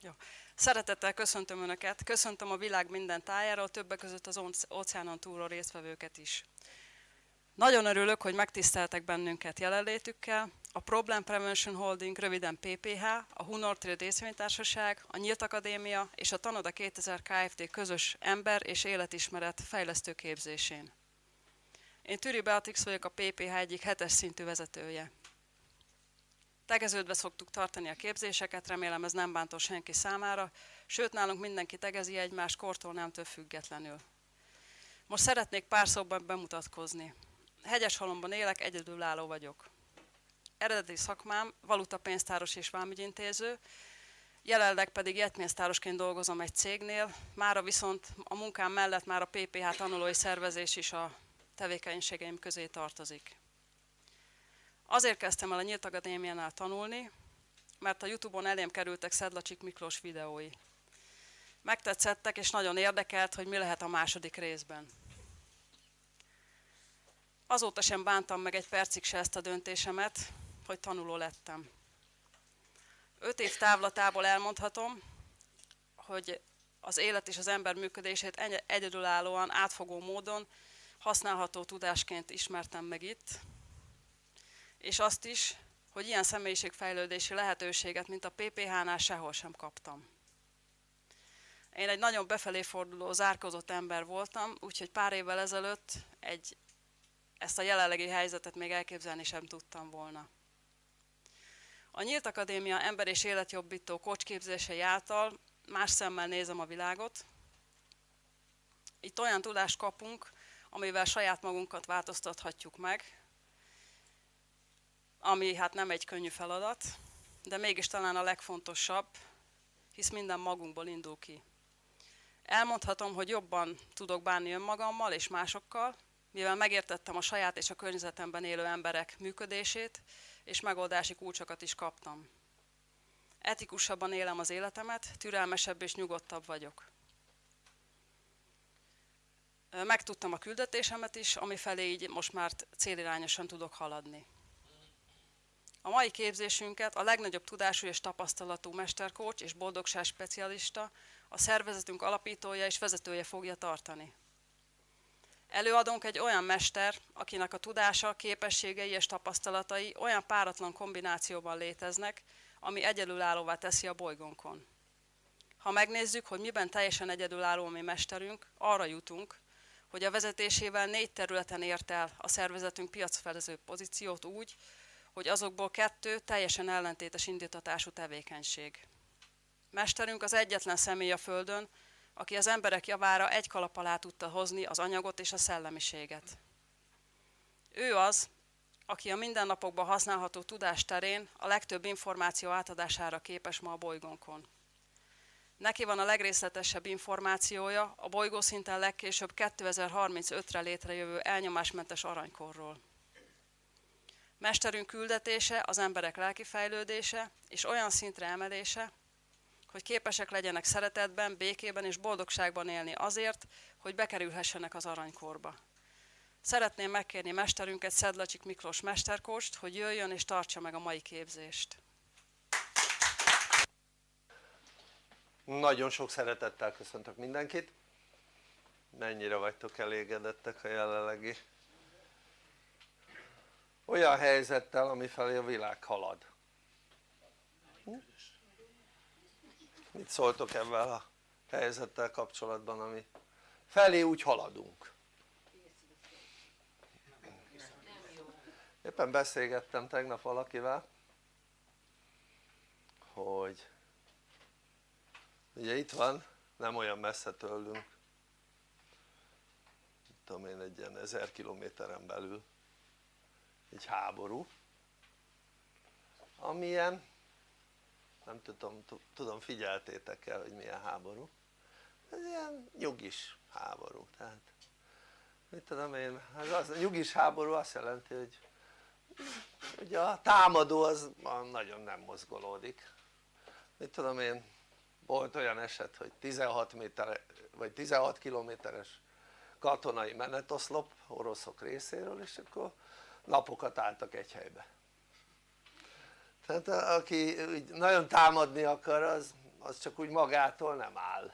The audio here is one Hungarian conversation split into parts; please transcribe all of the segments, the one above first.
Jó. Szeretettel köszöntöm Önöket, köszöntöm a világ minden tájáról, többek között az óceánon túlról résztvevőket is. Nagyon örülök, hogy megtiszteltek bennünket jelenlétükkel. A Problem Prevention Holding, röviden PPH, a Hunor Trade részvénytársaság, a Nyílt Akadémia és a Tanoda 2000 Kft. közös ember- és életismeret fejlesztő képzésén. Én Türi Beatrix vagyok a PPH egyik hetes szintű vezetője. Tegeződve szoktuk tartani a képzéseket, remélem ez nem bántó senki számára, sőt nálunk mindenki tegezi egymás kortól nemtől függetlenül. Most szeretnék pár szóban bemutatkozni. Hegyeshalomban élek, egyedülálló vagyok. Eredeti szakmám valutapénztáros és vámügyintéző, jelenleg pedig jetménztárosként dolgozom egy cégnél, mára viszont a munkám mellett már a PPH tanulói szervezés is a tevékenységeim közé tartozik. Azért kezdtem el a Nyílt Akadémiánál tanulni, mert a Youtube-on elém kerültek Szedlacsik Miklós videói. Megtetszettek, és nagyon érdekelt, hogy mi lehet a második részben. Azóta sem bántam meg egy percig se ezt a döntésemet, hogy tanuló lettem. Öt év távlatából elmondhatom, hogy az élet és az ember működését egyedülállóan, átfogó módon használható tudásként ismertem meg itt, és azt is, hogy ilyen személyiségfejlődési lehetőséget, mint a PPH-nál sehol sem kaptam. Én egy nagyon befelé forduló, zárkozott ember voltam, úgyhogy pár évvel ezelőtt egy, ezt a jelenlegi helyzetet még elképzelni sem tudtam volna. A Nyílt Akadémia ember és életjobbító kocsképzései által más szemmel nézem a világot. Itt olyan tudást kapunk, amivel saját magunkat változtathatjuk meg, ami hát nem egy könnyű feladat, de mégis talán a legfontosabb, hisz minden magunkból indul ki. Elmondhatom, hogy jobban tudok bánni önmagammal és másokkal, mivel megértettem a saját és a környezetemben élő emberek működését, és megoldási kulcsokat is kaptam. Etikusabban élem az életemet, türelmesebb és nyugodtabb vagyok. Megtudtam a küldetésemet is, ami felé így most már célirányosan tudok haladni. A mai képzésünket a legnagyobb tudású és tapasztalatú mesterkócs és boldogság specialista, a szervezetünk alapítója és vezetője fogja tartani. Előadunk egy olyan mester, akinek a tudása, képességei és tapasztalatai olyan páratlan kombinációban léteznek, ami egyedülállóvá teszi a bolygónkon. Ha megnézzük, hogy miben teljesen egyedülálló mi mesterünk, arra jutunk, hogy a vezetésével négy területen ért el a szervezetünk piacfelező pozíciót úgy, hogy azokból kettő teljesen ellentétes indítatású tevékenység. Mesterünk az egyetlen személy a Földön, aki az emberek javára egy kalap alá tudta hozni az anyagot és a szellemiséget. Ő az, aki a mindennapokban használható tudás terén a legtöbb információ átadására képes ma a bolygónkon. Neki van a legrészletesebb információja a bolygó szinten legkésőbb 2035-re létrejövő elnyomásmentes aranykorról. Mesterünk küldetése az emberek lelki fejlődése és olyan szintre emelése, hogy képesek legyenek szeretetben, békében és boldogságban élni azért, hogy bekerülhessenek az aranykorba. Szeretném megkérni mesterünket, Szedlacsik Miklós mesterkóst, hogy jöjjön és tartsa meg a mai képzést. Nagyon sok szeretettel köszöntök mindenkit. Mennyire vagytok elégedettek a jelenlegi olyan helyzettel amifelé a világ halad. Hm? mit szóltok ebben a helyzettel kapcsolatban ami felé úgy haladunk? Éppen beszélgettem tegnap valakivel hogy ugye itt van nem olyan messze tőlünk tudom én egy ilyen ezer kilométeren belül egy háború amilyen nem tudom, tudom figyeltétek el hogy milyen háború. Ez ilyen nyugis háború tehát mit tudom én, az, az, a nyugis háború azt jelenti hogy ugye a támadó az nagyon nem mozgolódik. Mit tudom én volt olyan eset hogy 16 méter vagy 16 kilométeres katonai menetoszlop oroszok részéről és akkor napokat álltak egy helybe. Tehát aki nagyon támadni akar az, az csak úgy magától nem áll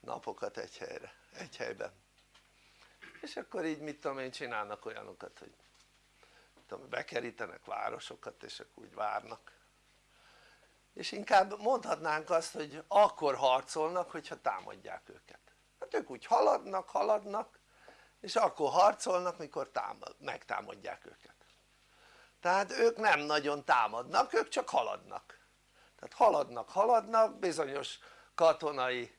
napokat egy helyre, egy helyben. És akkor így mit tudom én csinálnak olyanokat hogy tudom, bekerítenek városokat és akkor úgy várnak. És inkább mondhatnánk azt hogy akkor harcolnak hogyha támadják őket. Hát ők úgy haladnak, haladnak és akkor harcolnak mikor támad, megtámadják őket tehát ők nem nagyon támadnak, ők csak haladnak. Tehát haladnak, haladnak, bizonyos katonai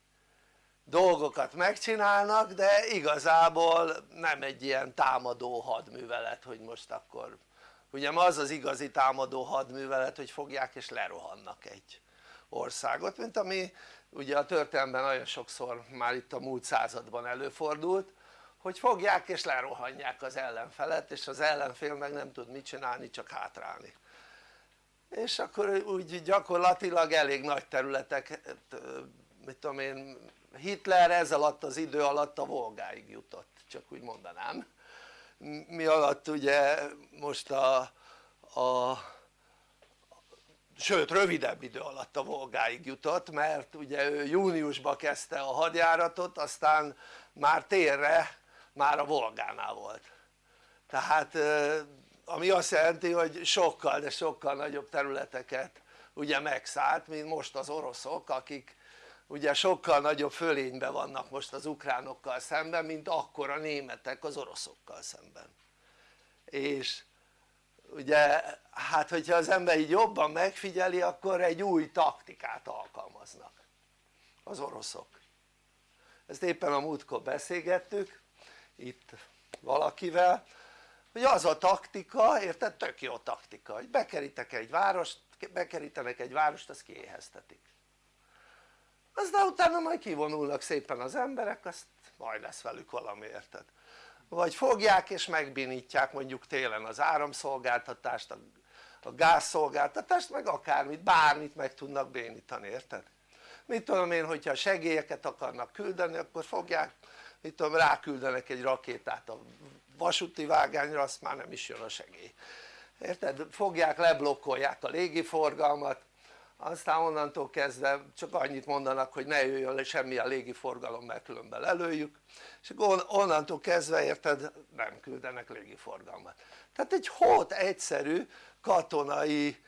dolgokat megcsinálnak de igazából nem egy ilyen támadó hadművelet hogy most akkor ugye az az igazi támadó hadművelet hogy fogják és lerohannak egy országot mint ami ugye a történelemben nagyon sokszor már itt a múlt században előfordult hogy fogják és lerohanják az ellenfelet és az ellenfél meg nem tud mit csinálni csak hátrálni. És akkor úgy gyakorlatilag elég nagy területek mit tudom én Hitler ez alatt az idő alatt a Volgáig jutott csak úgy mondanám. Mi alatt ugye most a, a sőt rövidebb idő alatt a Volgáig jutott mert ugye ő júniusban kezdte a hadjáratot aztán már térre már a Volgánál volt. Tehát ami azt jelenti hogy sokkal de sokkal nagyobb területeket ugye megszállt mint most az oroszok akik ugye sokkal nagyobb fölényben vannak most az ukránokkal szemben mint akkor a németek az oroszokkal szemben. És ugye hát hogyha az ember így jobban megfigyeli akkor egy új taktikát alkalmaznak az oroszok. Ezt éppen a múltkor beszélgettük itt valakivel hogy az a taktika, érted? tök jó taktika, hogy bekerítek egy várost, bekerítenek egy várost, azt kiéheztetik aztán utána majd kivonulnak szépen az emberek, azt majd lesz velük valami, érted? vagy fogják és megbénítják mondjuk télen az áramszolgáltatást, a gázszolgáltatást, meg akármit, bármit meg tudnak bénítani, érted? mit tudom én, hogyha segélyeket akarnak küldeni, akkor fogják, mit tudom, ráküldenek egy rakétát a vasúti vágányra, azt már nem is jön a segély. Érted? fogják, leblokkolják a légiforgalmat aztán onnantól kezdve csak annyit mondanak hogy ne jöjjön le semmi a légiforgalom mert különben lelőjük. És akkor onnantól kezdve érted nem küldenek légiforgalmat. Tehát egy hót egyszerű katonai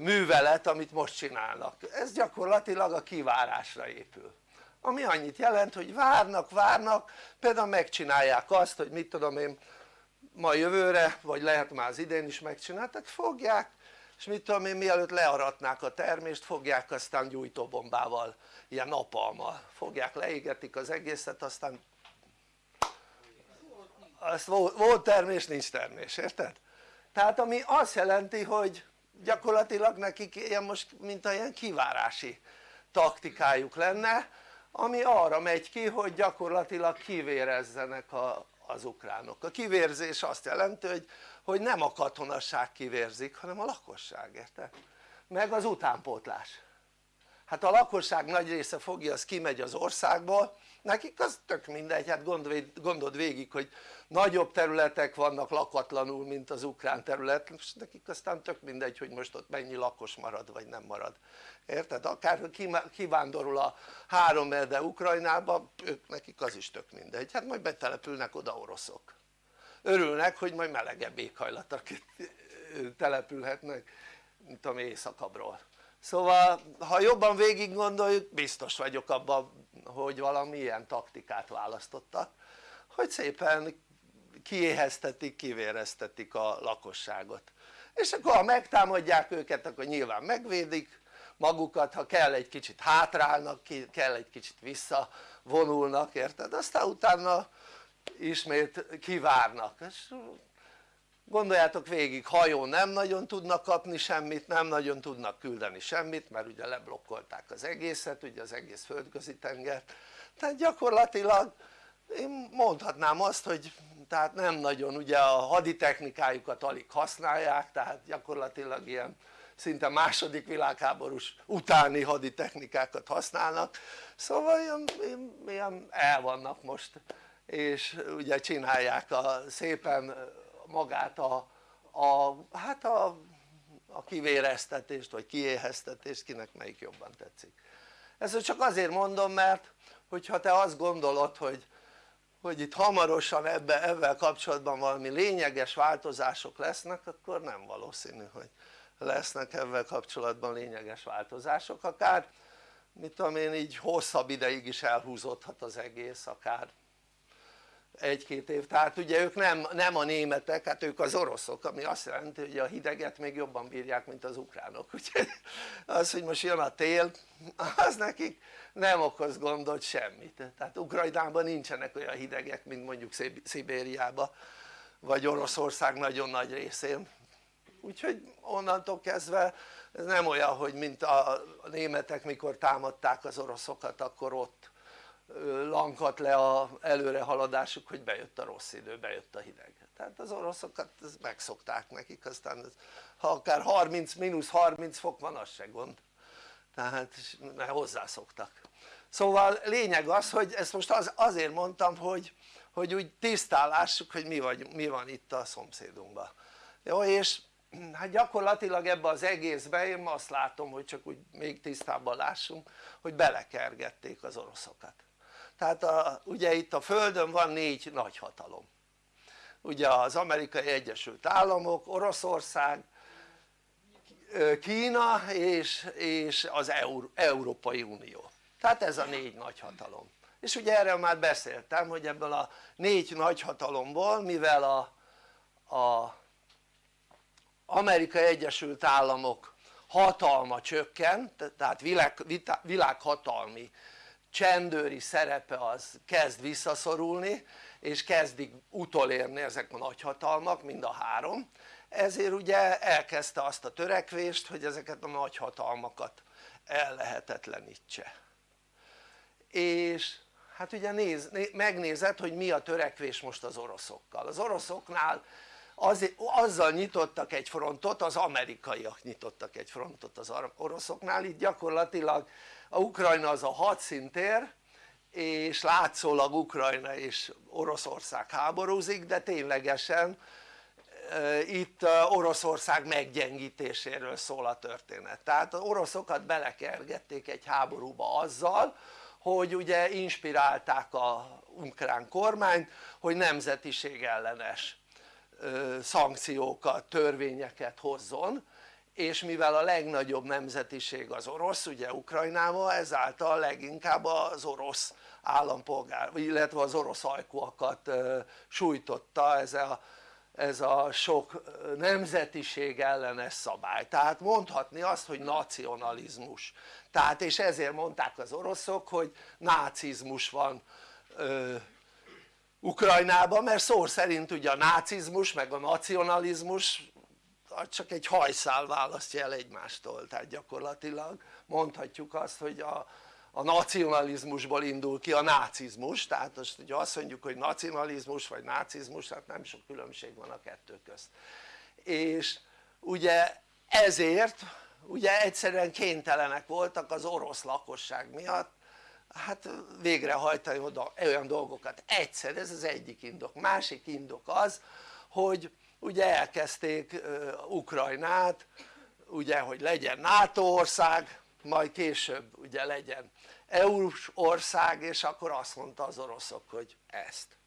művelet amit most csinálnak. Ez gyakorlatilag a kivárásra épül ami annyit jelent hogy várnak várnak például megcsinálják azt hogy mit tudom én ma jövőre vagy lehet már az idén is megcsináltak fogják és mit tudom én mielőtt learatnák a termést fogják aztán gyújtóbombával ilyen napalmal fogják leégetik az egészet aztán azt volt termés nincs termés érted? tehát ami azt jelenti hogy gyakorlatilag nekik ilyen most mint ilyen kivárási taktikájuk lenne ami arra megy ki hogy gyakorlatilag kivérezzenek a, az ukránok. A kivérzés azt jelenti hogy, hogy nem a katonasság kivérzik hanem a lakosság, érted? meg az utánpótlás hát a lakosság nagy része fogja az kimegy az országból nekik az tök mindegy, hát gondold végig hogy nagyobb területek vannak lakatlanul mint az ukrán terület. És nekik aztán tök mindegy hogy most ott mennyi lakos marad vagy nem marad. Érted? akár kivándorol a három erde Ukrajnába ők nekik az is tök mindegy, hát majd betelepülnek oda oroszok. Örülnek hogy majd melegebb éghajlatok települhetnek mint a éjszakabbról szóval ha jobban végig gondoljuk biztos vagyok abban hogy valami ilyen taktikát választottak hogy szépen kiéheztetik, kivéreztetik a lakosságot és akkor ha megtámadják őket akkor nyilván megvédik magukat, ha kell egy kicsit hátrálnak, kell egy kicsit visszavonulnak, érted? aztán utána ismét kivárnak és gondoljátok végig hajón nem nagyon tudnak kapni semmit, nem nagyon tudnak küldeni semmit mert ugye leblokkolták az egészet, ugye az egész földközi tengert. Tehát gyakorlatilag én mondhatnám azt hogy tehát nem nagyon ugye a haditechnikájukat alig használják tehát gyakorlatilag ilyen szinte második világháborús utáni haditechnikákat használnak. Szóval ilyen, ilyen el vannak most és ugye csinálják a, szépen magát a, a hát a, a kivéreztetést vagy kiéheztetést kinek melyik jobban tetszik. Ezt csak azért mondom mert hogyha te azt gondolod hogy, hogy itt hamarosan ebbe, ebben kapcsolatban valami lényeges változások lesznek akkor nem valószínű hogy lesznek ebben kapcsolatban lényeges változások. Akár mit tudom én így hosszabb ideig is elhúzódhat az egész akár egy-két év, tehát ugye ők nem, nem a németek, hát ők az oroszok, ami azt jelenti hogy a hideget még jobban bírják mint az ukránok, úgyhogy az hogy most jön a tél, az nekik nem okoz gondot semmit, tehát Ukrajnában nincsenek olyan hidegek mint mondjuk Szibériában vagy Oroszország nagyon nagy részén. Úgyhogy onnantól kezdve ez nem olyan hogy mint a németek mikor támadták az oroszokat akkor ott lankadt le a előrehaladásuk hogy bejött a rossz idő, bejött a hideg. Tehát az oroszokat megszokták nekik aztán ez, ha akár 30, mínusz 30 fok van az se gond. Tehát mert hozzászoktak. Szóval lényeg az hogy ezt most az, azért mondtam hogy, hogy úgy tisztálássuk hogy mi, vagy, mi van itt a szomszédunkban. Jó és hát gyakorlatilag ebbe az egészbe én azt látom hogy csak úgy még tisztábban lássunk hogy belekergették az oroszokat tehát a, ugye itt a földön van négy nagyhatalom ugye az amerikai egyesült államok, oroszország, Kína és, és az Eur, Európai Unió. Tehát ez a négy nagyhatalom és ugye erről már beszéltem hogy ebből a négy nagyhatalomból mivel a, a Amerikai Egyesült Államok hatalma csökken tehát világ, világhatalmi csendőri szerepe az kezd visszaszorulni és kezdik utolérni ezek a nagyhatalmak mind a három. Ezért ugye elkezdte azt a törekvést hogy ezeket a nagyhatalmakat ellehetetlenítse. És hát ugye néz, megnézed hogy mi a törekvés most az oroszokkal. Az oroszoknál az, azzal nyitottak egy frontot, az amerikaiak nyitottak egy frontot az oroszoknál, itt gyakorlatilag a Ukrajna az a hadszintér és látszólag Ukrajna és Oroszország háborúzik de ténylegesen itt Oroszország meggyengítéséről szól a történet. Tehát az oroszokat belekergették egy háborúba azzal hogy ugye inspirálták a ukrán kormányt hogy nemzetiség ellenes szankciókat, törvényeket hozzon és mivel a legnagyobb nemzetiség az orosz ugye Ukrajnában ezáltal leginkább az orosz állampolgár illetve az orosz ajkúakat sújtotta ez a, ez a sok nemzetiség ellenes szabály. Tehát mondhatni azt hogy nacionalizmus. Tehát és ezért mondták az oroszok hogy nácizmus van Ukrajnában mert szó szerint ugye a nácizmus meg a nacionalizmus csak egy hajszál választja el egymástól tehát gyakorlatilag mondhatjuk azt hogy a, a nacionalizmusból indul ki a nácizmus tehát most ugye azt mondjuk hogy nacionalizmus vagy nácizmus hát nem sok különbség van a kettő közt. És ugye ezért ugye egyszerűen kénytelenek voltak az orosz lakosság miatt hát végrehajtani oda olyan dolgokat. Egyszer, ez az egyik indok, másik indok az hogy ugye elkezdték Ukrajnát ugye hogy legyen NATO ország majd később ugye legyen EU-s ország és akkor azt mondta az oroszok hogy ezt.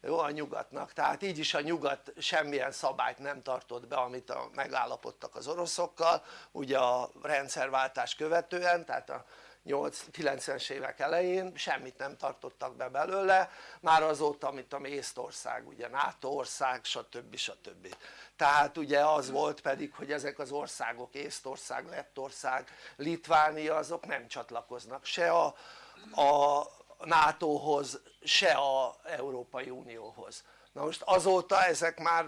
Jó a nyugatnak, tehát így is a nyugat semmilyen szabályt nem tartott be amit a, megállapodtak az oroszokkal ugye a rendszerváltás követően tehát a 90-es évek elején semmit nem tartottak be belőle már azóta amit a Észtország ugye NATO ország stb. stb. tehát ugye az volt pedig hogy ezek az országok Észtország, Lettország, Litvánia azok nem csatlakoznak se a, a NATO-hoz se a Európai Unióhoz na most azóta ezek már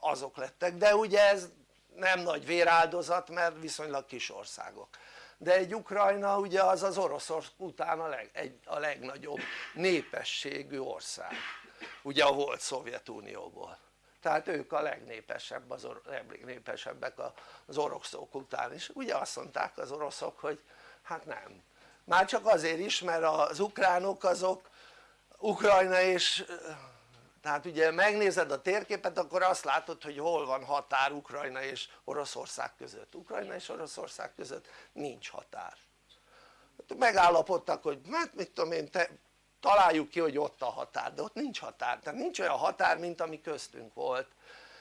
azok lettek de ugye ez nem nagy véráldozat mert viszonylag kis országok de egy Ukrajna ugye az az Oroszország után a, leg, egy, a legnagyobb népességű ország. Ugye a volt Szovjetunióból. Tehát ők a legnépesebb az or, legnépesebbek az oroszok után is. Ugye azt mondták az oroszok hogy hát nem. Már csak azért is mert az ukránok azok Ukrajna és tehát ugye megnézed a térképet akkor azt látod hogy hol van határ Ukrajna és Oroszország között. Ukrajna és Oroszország között nincs határ. Megállapodtak hogy hát mit tudom én te, találjuk ki hogy ott a határ de ott nincs határ. Tehát nincs olyan határ mint ami köztünk volt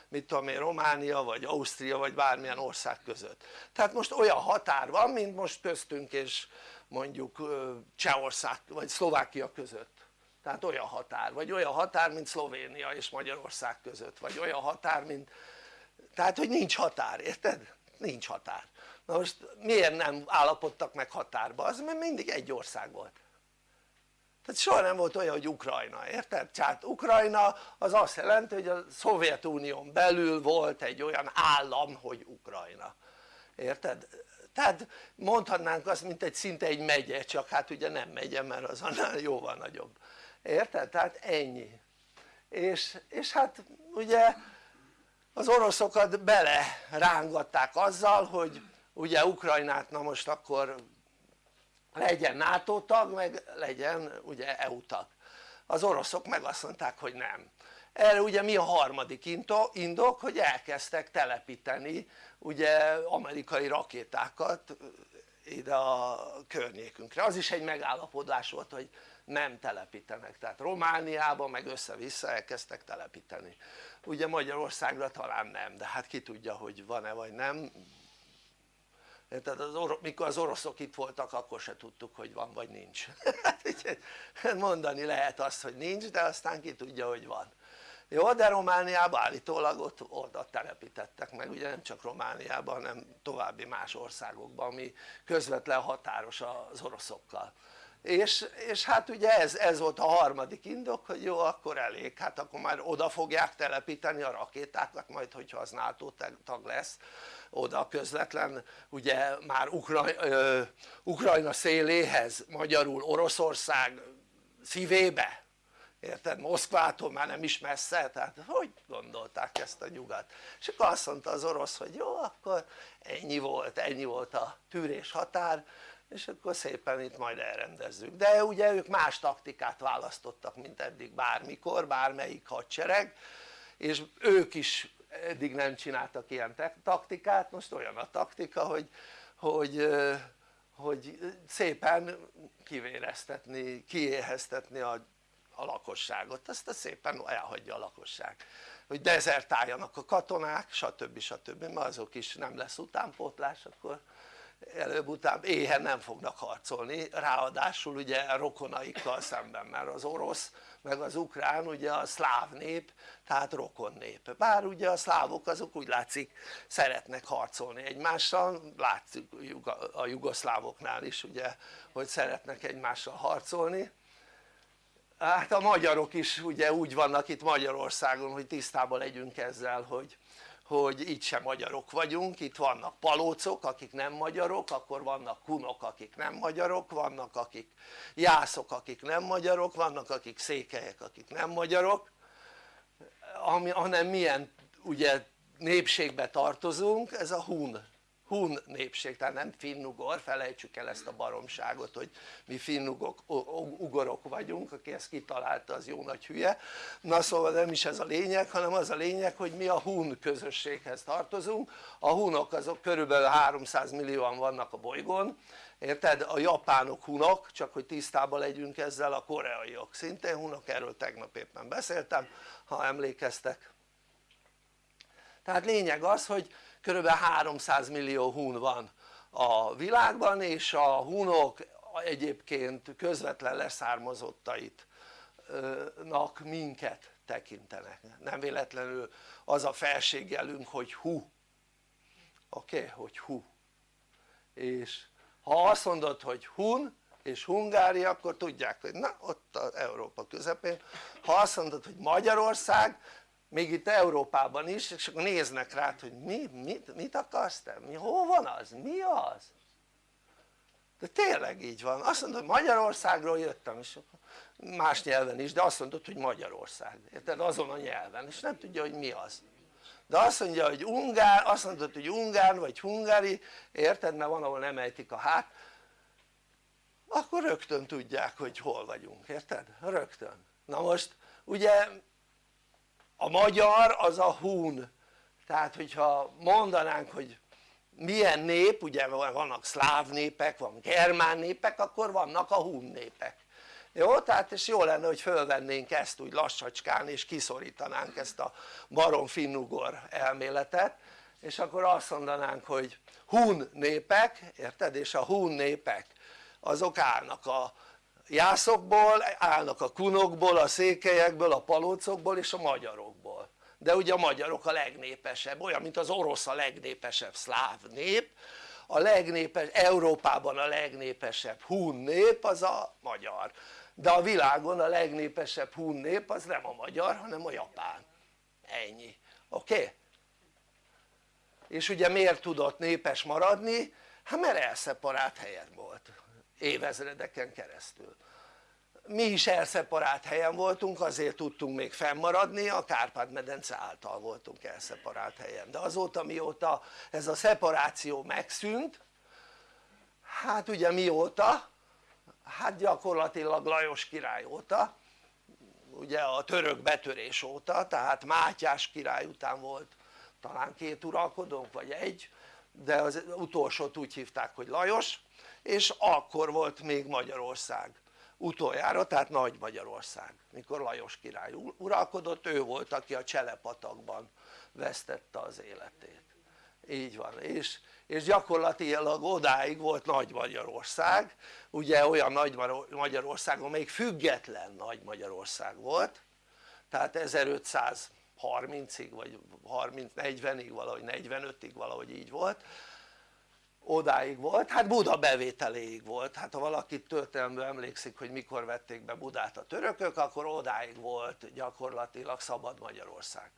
mit tudom én Románia vagy Ausztria vagy bármilyen ország között. Tehát most olyan határ van mint most köztünk és mondjuk Csehország vagy Szlovákia között tehát olyan határ, vagy olyan határ mint Szlovénia és Magyarország között, vagy olyan határ mint tehát hogy nincs határ, érted? nincs határ na most miért nem állapodtak meg határba? az mert mindig egy ország volt tehát soha nem volt olyan hogy Ukrajna, érted? tehát Ukrajna az azt jelenti hogy a Szovjetunión belül volt egy olyan állam hogy Ukrajna érted? tehát mondhatnánk azt mint egy szinte egy megye csak hát ugye nem megye mert az annál jóval nagyobb érted? tehát ennyi. És, és hát ugye az oroszokat bele rángatták azzal hogy ugye Ukrajnát na most akkor legyen NATO tag meg legyen ugye EU tag. Az oroszok meg azt mondták hogy nem. Erre ugye mi a harmadik indok hogy elkezdtek telepíteni ugye amerikai rakétákat ide a környékünkre. Az is egy megállapodás volt hogy nem telepítenek. Tehát Romániában meg össze-vissza elkezdtek telepíteni. Ugye Magyarországra talán nem de hát ki tudja hogy van-e vagy nem. Tehát az orosz, mikor az oroszok itt voltak akkor se tudtuk hogy van vagy nincs. Hát mondani lehet azt hogy nincs de aztán ki tudja hogy van. Jó de Romániában állítólag ott oda telepítettek meg ugye nem csak Romániában hanem további más országokban ami közvetlen határos az oroszokkal és, és hát ugye ez, ez volt a harmadik indok hogy jó akkor elég hát akkor már oda fogják telepíteni a rakétákat majd hogyha az NATO tag lesz oda közvetlen ugye már Ukrajna, ö, Ukrajna széléhez magyarul Oroszország szívébe érted? Moszkvától már nem is messze, tehát hogy gondolták ezt a nyugat? és akkor azt mondta az orosz hogy jó akkor ennyi volt, ennyi volt a tűrés határ és akkor szépen itt majd elrendezzük de ugye ők más taktikát választottak mint eddig bármikor, bármelyik hadsereg és ők is eddig nem csináltak ilyen taktikát, most olyan a taktika hogy, hogy, hogy szépen kivéreztetni, kiéheztetni a, a lakosságot, azt szépen elhagyja a lakosság hogy dezertáljanak a katonák stb. stb. mert azok is nem lesz utánpótlás akkor előbb-utább éhen nem fognak harcolni. Ráadásul ugye rokonaikkal szemben mert az orosz meg az ukrán ugye a szláv nép tehát rokon nép. Bár ugye a szlávok azok úgy látszik szeretnek harcolni egymással. Látszik a jugoszlávoknál is ugye hogy szeretnek egymással harcolni. Hát a magyarok is ugye úgy vannak itt Magyarországon hogy tisztában legyünk ezzel hogy hogy itt sem magyarok vagyunk, itt vannak palócok akik nem magyarok, akkor vannak kunok akik nem magyarok, vannak akik jászok akik nem magyarok, vannak akik székelyek akik nem magyarok. Ami, hanem milyen ugye népségbe tartozunk, ez a hun hun népség, tehát nem finnugor, felejtsük el ezt a baromságot hogy mi finnugok, ugorok vagyunk, aki ezt kitalálta az jó nagy hülye. Na szóval nem is ez a lényeg hanem az a lényeg hogy mi a hun közösséghez tartozunk. A hunok azok körülbelül 300 millióan vannak a bolygón érted? a japánok hunok csak hogy tisztában legyünk ezzel a koreaiak szintén hunok erről tegnap éppen beszéltem ha emlékeztek. Tehát lényeg az hogy kb. 300 millió hun van a világban és a hunok egyébként közvetlen leszármazottait minket tekintenek nem véletlenül az a felségjelünk hogy hu oké? Okay? hogy hu és ha azt mondod hogy hun és Hungária akkor tudják hogy na ott az Európa közepén ha azt mondod hogy Magyarország még itt Európában is és akkor néznek rád hogy mi, mit, mit akarsz te? Mi, hol van az? mi az? de tényleg így van, azt mondod hogy Magyarországról jöttem és más nyelven is de azt mondod hogy Magyarország, érted? azon a nyelven és nem tudja hogy mi az de azt mondja hogy ungár, azt mondod hogy ungár vagy hungári, érted? mert van ahol nem ejtik a hát akkor rögtön tudják hogy hol vagyunk, érted? rögtön na most ugye a magyar az a hun tehát hogyha mondanánk hogy milyen nép, ugye vannak szláv népek, van germán népek, akkor vannak a hun népek jó? tehát és jó lenne hogy fölvennénk ezt úgy lassacskán és kiszorítanánk ezt a barom finnugor elméletet és akkor azt mondanánk hogy hun népek, érted? és a hun népek azok állnak a jászokból, állnak a kunokból, a székelyekből, a palócokból és a magyarokból de ugye a magyarok a legnépesebb, olyan mint az orosz a legnépesebb szláv nép a legnépes, Európában a legnépesebb hun nép az a magyar de a világon a legnépesebb hun nép az nem a magyar hanem a japán ennyi, oké? Okay? és ugye miért tudott népes maradni? hát mert elszeparált helyen volt évezredeken keresztül. Mi is elszeparált helyen voltunk azért tudtunk még fennmaradni a Kárpát-medence által voltunk elszeparált helyen. De azóta mióta ez a szeparáció megszűnt hát ugye mióta? hát gyakorlatilag Lajos király óta ugye a török betörés óta tehát Mátyás király után volt talán két uralkodónk vagy egy de az utolsót úgy hívták hogy Lajos és akkor volt még Magyarország utoljára tehát Nagy Magyarország mikor Lajos király uralkodott ő volt aki a Cselepatakban vesztette az életét. Így van. És, és gyakorlatilag odáig volt Nagy Magyarország. Ugye olyan Nagy Magyarország amelyik független Nagy Magyarország volt. Tehát 1530-ig vagy 30-40-ig valahogy 45-ig valahogy így volt odáig volt, hát Buda bevételéig volt, hát ha valaki történelmből emlékszik hogy mikor vették be Budát a törökök akkor odáig volt gyakorlatilag szabad Magyarország.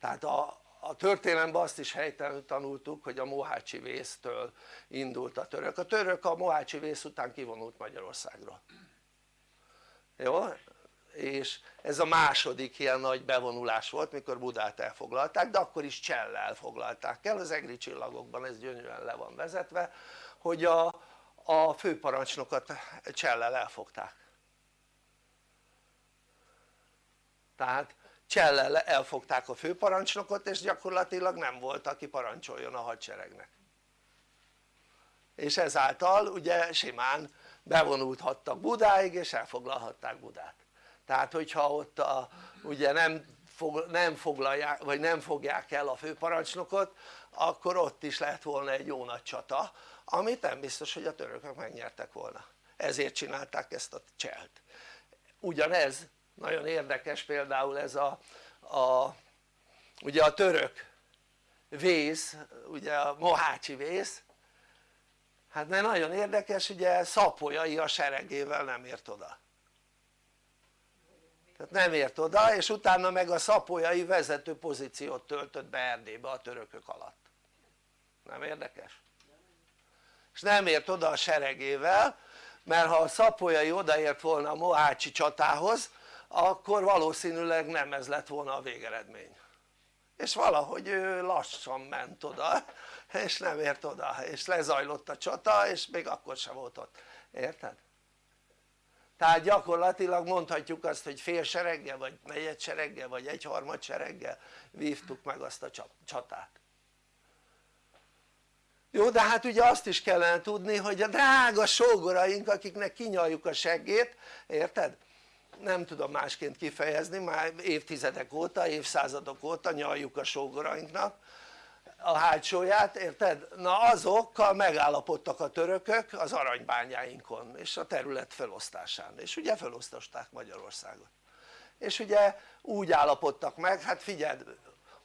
Tehát a, a történelemben azt is helytelenül tanultuk hogy a Mohácsi vésztől indult a török, a török a Mohácsi vész után kivonult Magyarországra jó? És ez a második ilyen nagy bevonulás volt mikor Budát elfoglalták de akkor is Csellel foglalták el, az egri csillagokban ez gyönyörűen le van vezetve hogy a, a főparancsnokat Csellel elfogták. Tehát Csellel elfogták a főparancsnokot és gyakorlatilag nem volt aki parancsoljon a hadseregnek. És ezáltal ugye simán bevonulhattak Budáig és elfoglalhatták Budát tehát hogyha ott a, ugye nem, fog, nem foglalják vagy nem fogják el a főparancsnokot akkor ott is lehet volna egy jó nagy csata amit nem biztos hogy a törökök megnyertek volna. Ezért csinálták ezt a cselt. Ugyanez nagyon érdekes például ez a, a ugye a török vész, ugye a mohácsi vész hát mert nagyon érdekes ugye Szapolyai a seregével nem ért oda tehát nem ért oda és utána meg a szapolyai vezető pozíciót töltött be Erdélybe a törökök alatt nem érdekes? és nem ért oda a seregével mert ha a szapolyai odaért volna a mohácsi csatához akkor valószínűleg nem ez lett volna a végeredmény és valahogy ő lassan ment oda és nem ért oda és lezajlott a csata és még akkor sem volt ott, érted? Tehát gyakorlatilag mondhatjuk azt hogy fél sereggel vagy negyed sereggel vagy egyharmad sereggel vívtuk meg azt a csatát jó de hát ugye azt is kellene tudni hogy a drága sógoraink akiknek kinyaljuk a seggét érted? nem tudom másként kifejezni már évtizedek óta, évszázadok óta nyaljuk a sógorainknak a hátsóját, érted? na azokkal megállapodtak a törökök az aranybányáinkon és a terület felosztásán és ugye felosztották Magyarországot és ugye úgy állapodtak meg, hát figyeld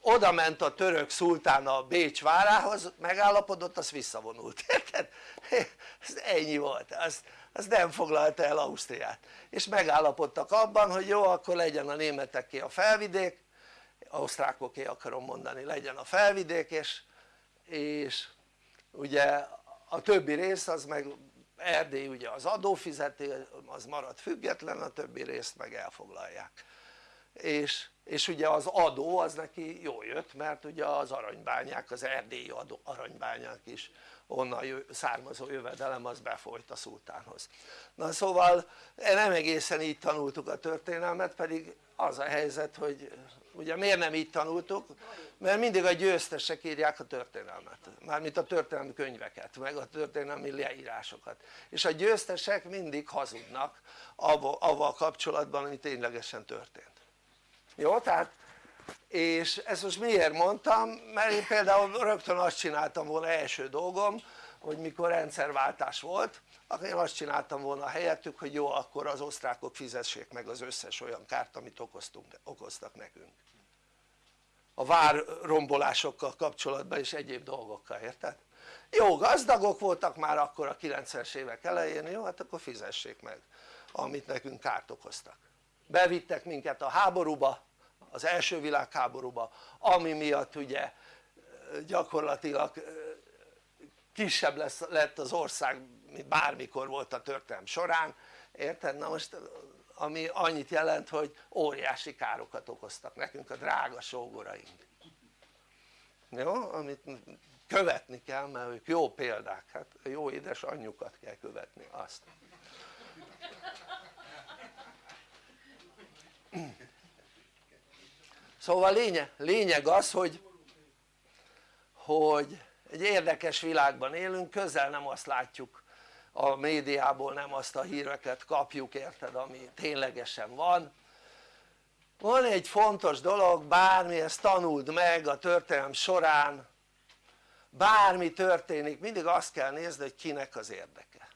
oda ment a török szultán a Bécs várához megállapodott az visszavonult érted? ez ennyi volt az, az nem foglalta el Ausztriát és megállapodtak abban hogy jó akkor legyen a németeké a felvidék osztrákoké akarom mondani legyen a felvidék és, és ugye a többi rész az meg Erdély ugye az adófizető az marad független a többi részt meg elfoglalják. És, és ugye az adó az neki jól jött mert ugye az aranybányák az erdélyi adó, aranybányák is onnan származó jövedelem az befolyt a szultánhoz. Na szóval nem egészen így tanultuk a történelmet pedig az a helyzet hogy ugye miért nem így tanultuk? mert mindig a győztesek írják a történelmet mármint a történelmi könyveket meg a történelmi leírásokat és a győztesek mindig hazudnak avval kapcsolatban ami ténylegesen történt jó? tehát és ezt most miért mondtam? mert én például rögtön azt csináltam volna első dolgom hogy mikor rendszerváltás volt akkor én azt csináltam volna helyettük hogy jó akkor az osztrákok fizessék meg az összes olyan kárt amit okoztunk, okoztak nekünk a várrombolásokkal kapcsolatban és egyéb dolgokkal, érted? jó gazdagok voltak már akkor a 90-es évek elején, jó hát akkor fizessék meg amit nekünk kárt okoztak bevittek minket a háborúba az első világháborúba ami miatt ugye gyakorlatilag kisebb lesz, lett az ország bármikor volt a történelm során érted? na most ami annyit jelent hogy óriási károkat okoztak nekünk a drága sógoraink jó? amit követni kell mert ők jó példák, hát jó édes anyjukat kell követni azt szóval lényeg, lényeg az hogy hogy egy érdekes világban élünk, közel nem azt látjuk a médiából, nem azt a híreket kapjuk érted ami ténylegesen van. Van egy fontos dolog, bármi ezt tanuld meg a történelem során bármi történik mindig azt kell nézni hogy kinek az érdeke.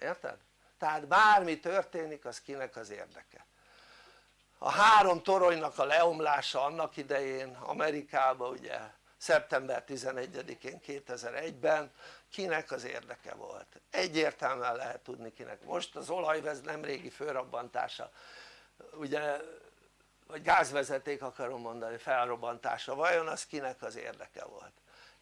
Érted? tehát bármi történik az kinek az érdeke. A három toronynak a leomlása annak idején Amerikában ugye szeptember 11-én 2001-ben kinek az érdeke volt? Egyértelműen lehet tudni kinek. Most az olajvez nemrégi fölrobbantása ugye vagy gázvezeték akarom mondani felrobbantása. Vajon az kinek az érdeke volt?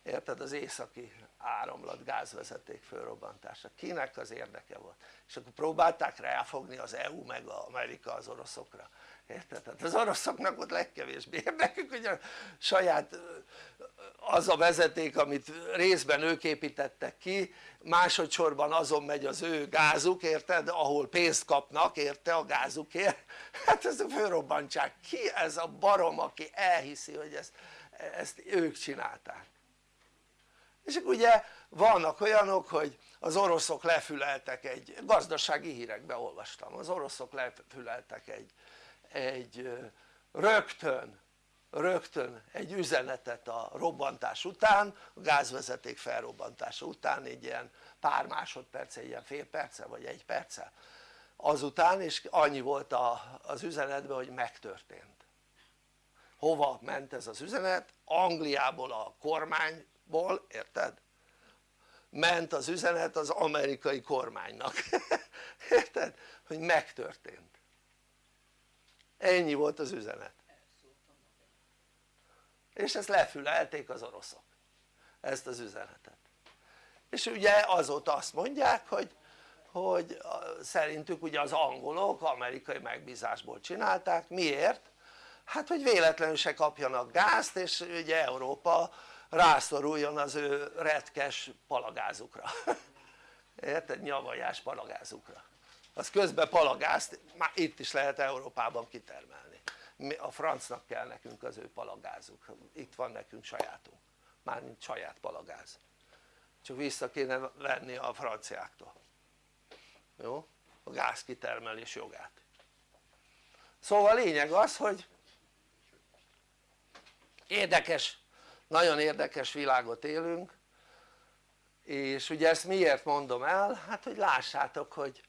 Érted? Az északi áramlat gázvezeték fölrobbantása kinek az érdeke volt? És akkor próbálták ráfogni az EU meg az Amerika az oroszokra érted? tehát az oroszoknak ott legkevésbé érdekük hogy a saját az a vezeték amit részben ők építettek ki másodszorban azon megy az ő gázuk érted? Ahol pénzt kapnak érte a gázukért. Hát ezt fölrobbantsák ki ez a barom aki elhiszi hogy ezt, ezt ők csinálták? És ugye vannak olyanok hogy az oroszok lefüleltek egy gazdasági hírekbe olvastam az oroszok lefüleltek egy, egy rögtön rögtön egy üzenetet a robbantás után, a gázvezeték felrobbantása után egy ilyen pár másodperce, egy ilyen fél perce vagy egy perce azután és annyi volt a, az üzenetben hogy megtörtént hova ment ez az üzenet? Angliából a kormányból, érted? ment az üzenet az amerikai kormánynak érted? hogy megtörtént ennyi volt az üzenet. És ezt lefülelték az oroszok ezt az üzenetet. És ugye azóta azt mondják hogy, hogy szerintük ugye az angolok amerikai megbízásból csinálták, miért? hát hogy véletlenül se kapjanak gázt és ugye Európa rászoruljon az ő retkes palagázukra. Érted? nyavajás palagázukra az közben palagázt már itt is lehet Európában kitermelni. A francnak kell nekünk az ő palagázuk, itt van nekünk sajátunk, mármint saját palagáz. Csak vissza kéne venni a franciáktól. Jó? a gázkitermelés jogát. Szóval lényeg az hogy érdekes, nagyon érdekes világot élünk és ugye ezt miért mondom el? hát hogy lássátok hogy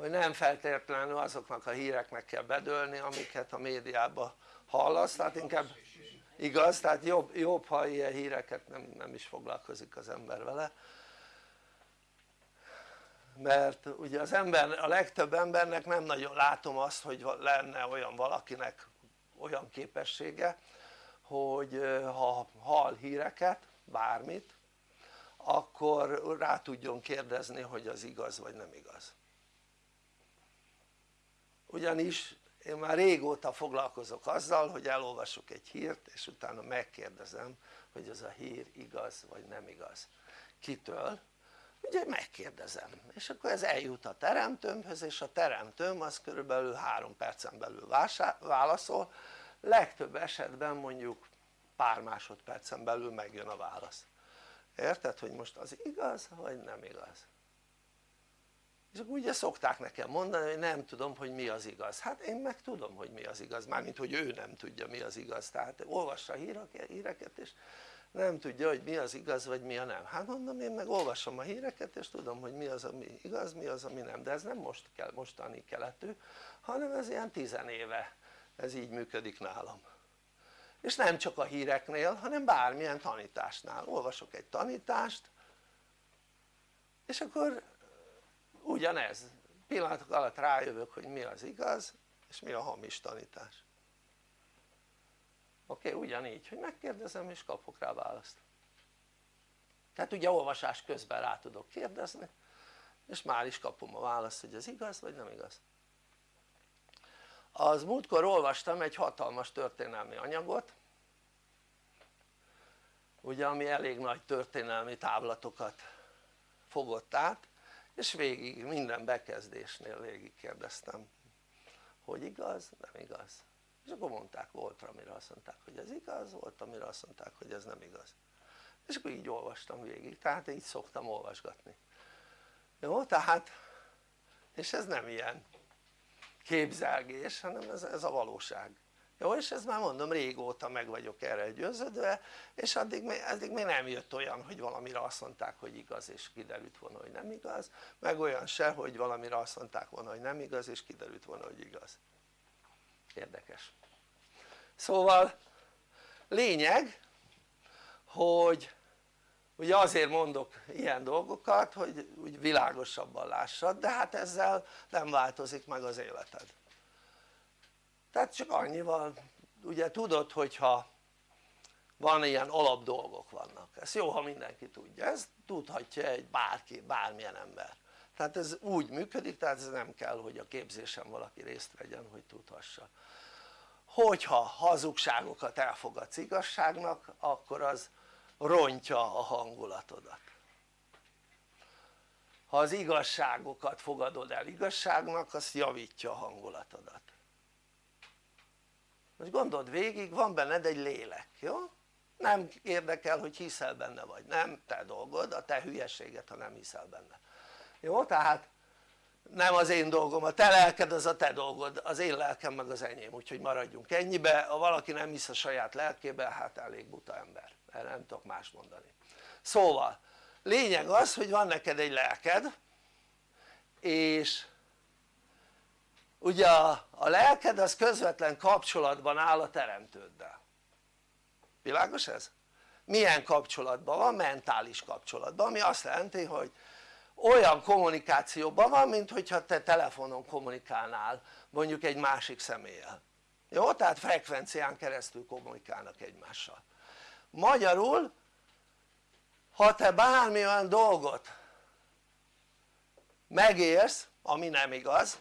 hogy nem feltétlenül azoknak a híreknek kell bedőlni amiket a médiában hallasz, tehát inkább igaz, tehát jobb, jobb ha ilyen híreket nem, nem is foglalkozik az ember vele. Mert ugye az ember, a legtöbb embernek nem nagyon látom azt hogy lenne olyan valakinek olyan képessége hogy ha hall híreket, bármit akkor rá tudjon kérdezni hogy az igaz vagy nem igaz ugyanis én már régóta foglalkozok azzal hogy elolvasok egy hírt és utána megkérdezem hogy ez a hír igaz vagy nem igaz. Kitől? ugye megkérdezem. És akkor ez eljut a teremtőmhöz és a teremtőm az körülbelül három percen belül válaszol. Legtöbb esetben mondjuk pár másodpercen belül megjön a válasz. Érted hogy most az igaz vagy nem igaz és akkor ugye szokták nekem mondani hogy nem tudom hogy mi az igaz. Hát én meg tudom hogy mi az igaz mármint hogy ő nem tudja mi az igaz. Tehát olvassa a híreket és nem tudja hogy mi az igaz vagy mi a nem. Hát mondom én meg olvasom a híreket és tudom hogy mi az ami igaz mi az ami nem. De ez nem most kell, mostani keletű hanem ez ilyen tizenéve. Ez így működik nálam. És nem csak a híreknél hanem bármilyen tanításnál. Olvasok egy tanítást és akkor ugyanez pillanatok alatt rájövök hogy mi az igaz és mi a hamis tanítás oké? Okay? ugyanígy hogy megkérdezem és kapok rá választ tehát ugye olvasás közben rá tudok kérdezni és már is kapom a választ hogy ez igaz vagy nem igaz az múltkor olvastam egy hatalmas történelmi anyagot ugye ami elég nagy történelmi távlatokat fogott át és végig minden bekezdésnél végig kérdeztem hogy igaz, nem igaz. És akkor mondták volt amire azt mondták hogy ez igaz, volt amire azt mondták hogy ez nem igaz. És akkor így olvastam végig, tehát így szoktam olvasgatni. Jó? tehát és ez nem ilyen képzelgés hanem ez, ez a valóság jó? és ez már mondom régóta meg vagyok erre győződve és addig még, addig még nem jött olyan hogy valamire azt mondták hogy igaz és kiderült volna hogy nem igaz meg olyan se hogy valamire azt mondták volna hogy nem igaz és kiderült volna hogy igaz érdekes szóval lényeg hogy ugye azért mondok ilyen dolgokat hogy úgy világosabban lássad de hát ezzel nem változik meg az életed tehát csak annyival ugye tudod hogyha van ilyen alap dolgok vannak, ez jó ha mindenki tudja, ez tudhatja egy bárki, bármilyen ember. Tehát ez úgy működik, tehát ez nem kell hogy a képzésen valaki részt vegyen hogy tudhassa. Hogyha hazugságokat elfogadsz igazságnak akkor az rontja a hangulatodat. Ha az igazságokat fogadod el igazságnak az javítja a hangulatodat most gondold végig van benned egy lélek, jó? nem érdekel hogy hiszel benne vagy, nem te dolgod, a te hülyeséget ha nem hiszel benne jó? tehát nem az én dolgom, a te lelked az a te dolgod, az én lelkem meg az enyém, úgyhogy maradjunk ennyibe, ha valaki nem hisz a saját lelkébe, hát elég buta ember, erre nem tudok más mondani szóval lényeg az hogy van neked egy lelked és ugye a, a lelked az közvetlen kapcsolatban áll a teremtőddel világos ez? milyen kapcsolatban van? mentális kapcsolatban ami azt jelenti hogy olyan kommunikációban van mint hogyha te telefonon kommunikálnál mondjuk egy másik személlyel jó? tehát frekvencián keresztül kommunikálnak egymással magyarul ha te bármi olyan dolgot megérsz ami nem igaz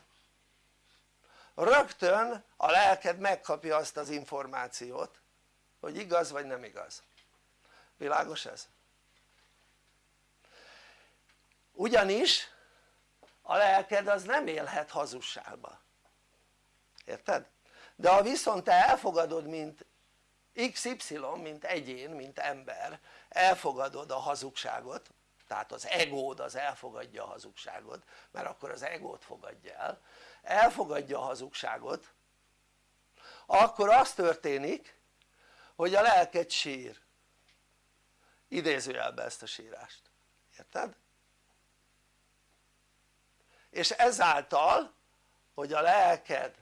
rögtön a lelked megkapja azt az információt hogy igaz vagy nem igaz világos ez? ugyanis a lelked az nem élhet hazugságba érted? de ha viszont te elfogadod mint XY mint egyén mint ember elfogadod a hazugságot tehát az egód az elfogadja a hazugságot mert akkor az egót fogadja el elfogadja a hazugságot akkor az történik hogy a lelked sír idézőjelbe ezt a sírást, érted? és ezáltal hogy a lelked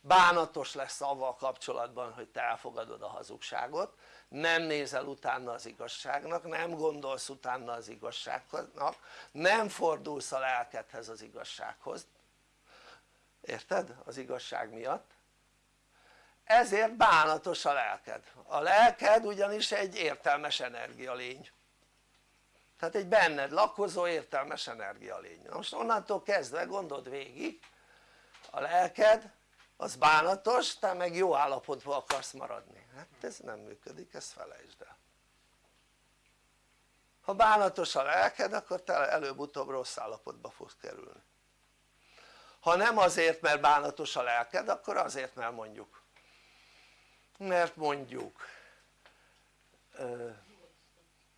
bánatos lesz avval kapcsolatban hogy te elfogadod a hazugságot nem nézel utána az igazságnak, nem gondolsz utána az igazságnak, nem fordulsz a lelkedhez az igazsághoz érted? az igazság miatt. Ezért bánatos a lelked, a lelked ugyanis egy értelmes energialény. Tehát egy benned lakozó értelmes energialény, most onnantól kezdve gondold végig a lelked az bánatos, te meg jó állapotban akarsz maradni. Hát ez nem működik, ezt felejtsd el. Ha bánatos a lelked akkor te előbb-utóbb rossz állapotba fogsz kerülni ha nem azért mert bánatos a lelked akkor azért mert mondjuk mert mondjuk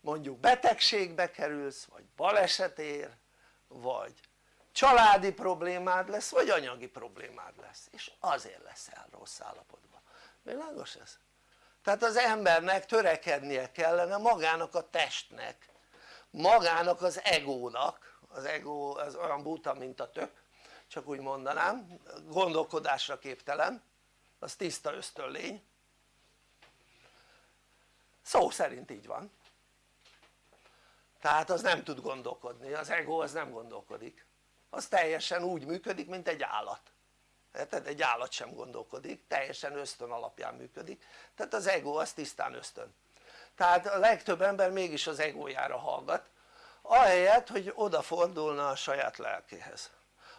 mondjuk betegségbe kerülsz vagy baleset ér vagy családi problémád lesz vagy anyagi problémád lesz és azért leszel rossz állapotban, világos ez? tehát az embernek törekednie kellene magának a testnek magának az egónak az ego az olyan buta mint a tök csak úgy mondanám gondolkodásra képtelen az tiszta ösztönlény. Szó szerint így van. Tehát az nem tud gondolkodni, az ego az nem gondolkodik. Az teljesen úgy működik mint egy állat. Tehát egy állat sem gondolkodik, teljesen ösztön alapján működik. Tehát az ego az tisztán ösztön. Tehát a legtöbb ember mégis az egójára hallgat ahelyett hogy odafordulna a saját lelkéhez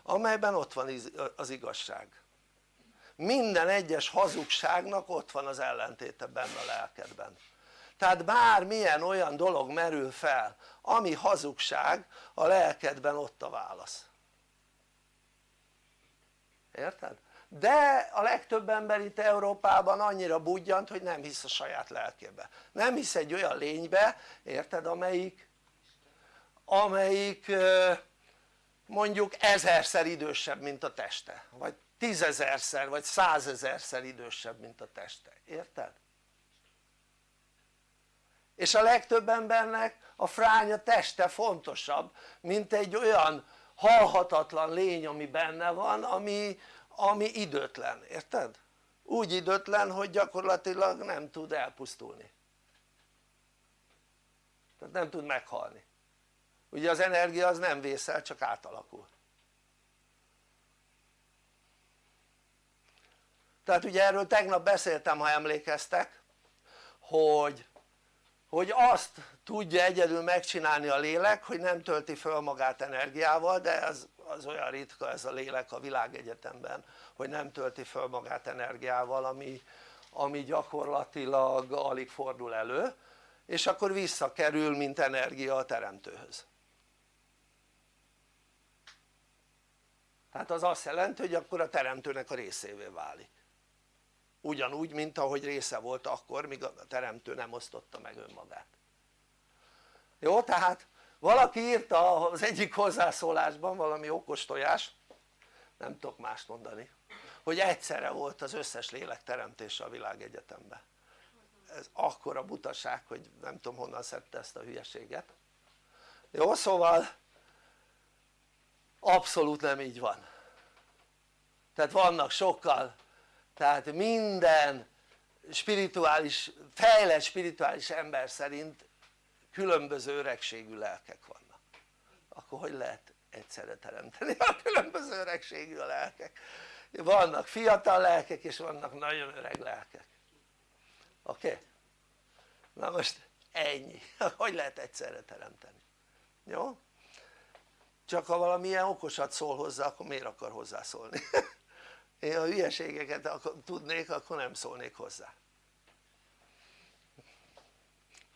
amelyben ott van az igazság. Minden egyes hazugságnak ott van az ellentéte benne a lelkedben. Tehát bármilyen olyan dolog merül fel ami hazugság a lelkedben ott a válasz. Érted? de a legtöbb ember itt Európában annyira budjant hogy nem hisz a saját lelkébe. Nem hisz egy olyan lénybe érted amelyik amelyik mondjuk ezerszer idősebb mint a teste vagy tízezerszer vagy százezerszer idősebb mint a teste, érted? és a legtöbb embernek a fránya teste fontosabb mint egy olyan halhatatlan lény ami benne van ami, ami időtlen, érted? úgy időtlen hogy gyakorlatilag nem tud elpusztulni tehát nem tud meghalni ugye az energia az nem vészel csak átalakul. Tehát ugye erről tegnap beszéltem ha emlékeztek hogy hogy azt tudja egyedül megcsinálni a lélek hogy nem tölti föl magát energiával de az, az olyan ritka ez a lélek a világegyetemben hogy nem tölti föl magát energiával ami, ami gyakorlatilag alig fordul elő és akkor visszakerül mint energia a teremtőhöz tehát az azt jelenti hogy akkor a teremtőnek a részévé válik. Ugyanúgy mint ahogy része volt akkor míg a teremtő nem osztotta meg önmagát. Jó tehát valaki írta az egyik hozzászólásban valami okos tojás nem tudok mást mondani hogy egyszerre volt az összes lélek teremtése a világegyetemben. Ez akkora butaság hogy nem tudom honnan szedte ezt a hülyeséget. Jó szóval abszolút nem így van. Tehát vannak sokkal tehát minden spirituális, fejlett spirituális ember szerint különböző öregségű lelkek vannak. Akkor hogy lehet egyszerre teremteni a különböző öregségű a lelkek? Vannak fiatal lelkek és vannak nagyon öreg lelkek. Oké? Na most ennyi, hogy lehet egyszerre teremteni? Jó? Csak ha valamilyen okosat szól hozzá akkor miért akar hozzászólni? Én ha hülyeségeket tudnék akkor nem szólnék hozzá.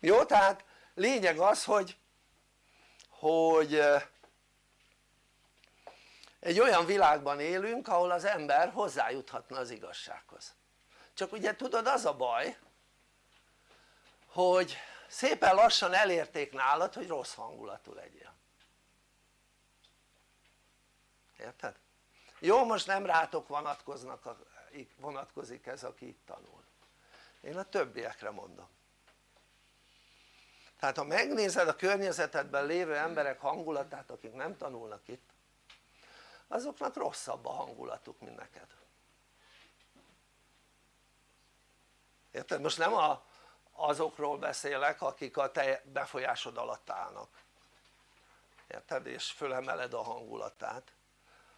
Jó tehát lényeg az hogy hogy egy olyan világban élünk ahol az ember hozzájuthatna az igazsághoz. Csak ugye tudod az a baj hogy szépen lassan elérték nálad hogy rossz hangulatú legyél érted? jó most nem rátok vonatkoznak, vonatkozik ez aki itt tanul én a többiekre mondom tehát ha megnézed a környezetedben lévő emberek hangulatát akik nem tanulnak itt azoknak rosszabb a hangulatuk mint neked érted? most nem a, azokról beszélek akik a te befolyásod alatt állnak érted? és fölemeled a hangulatát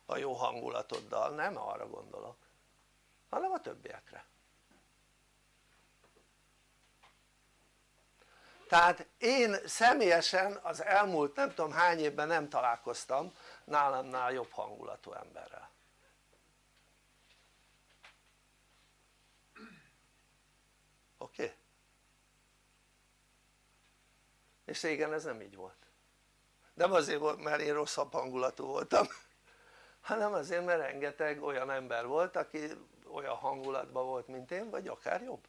a jó hangulatoddal, nem arra gondolok hanem a többiekre tehát én személyesen az elmúlt nem tudom hány évben nem találkoztam nálamnál jobb hangulatú emberrel oké? Okay? és régen ez nem így volt nem azért volt mert én rosszabb hangulatú voltam hanem azért mert rengeteg olyan ember volt aki olyan hangulatban volt mint én vagy akár jobb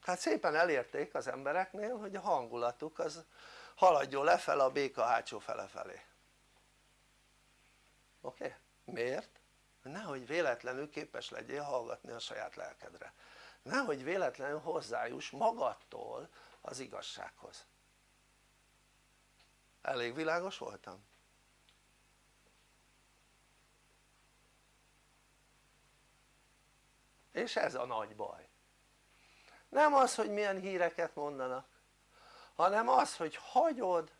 hát szépen elérték az embereknél hogy a hangulatuk az haladjon lefele a béka hátsó fele felé oké? Okay? miért? nehogy véletlenül képes legyél hallgatni a saját lelkedre nehogy véletlenül hozzájuss magadtól az igazsághoz elég világos voltam? És ez a nagy baj. Nem az hogy milyen híreket mondanak hanem az hogy hagyod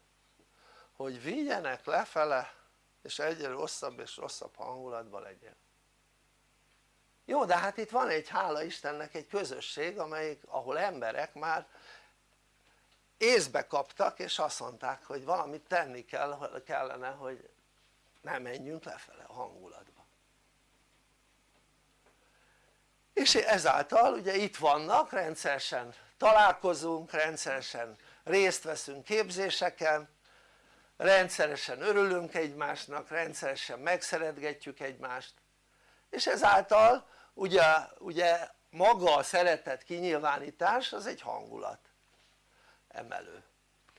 hogy vigyenek lefele és egyre rosszabb és rosszabb hangulatban legyen. Jó de hát itt van egy hála Istennek egy közösség amelyik ahol emberek már észbe kaptak és azt mondták hogy valamit tenni kell, kellene hogy ne menjünk lefele a hangulatba és ezáltal ugye itt vannak rendszeresen találkozunk, rendszeresen részt veszünk képzéseken rendszeresen örülünk egymásnak, rendszeresen megszeretgetjük egymást. És ezáltal ugye, ugye maga a szeretet kinyilvánítás az egy hangulat emelő.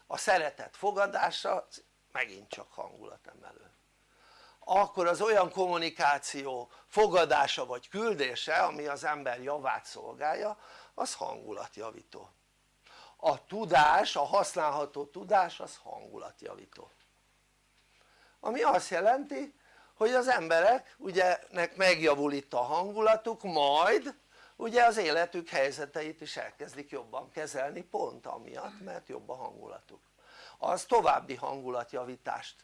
A szeretet fogadása megint csak hangulat emelő akkor az olyan kommunikáció fogadása vagy küldése ami az ember javát szolgálja az hangulatjavító. A tudás, a használható tudás az hangulatjavító. Ami azt jelenti hogy az emberek ugye nek megjavul itt a hangulatuk majd ugye az életük helyzeteit is elkezdik jobban kezelni pont amiatt mert jobb a hangulatuk. Az további hangulatjavítást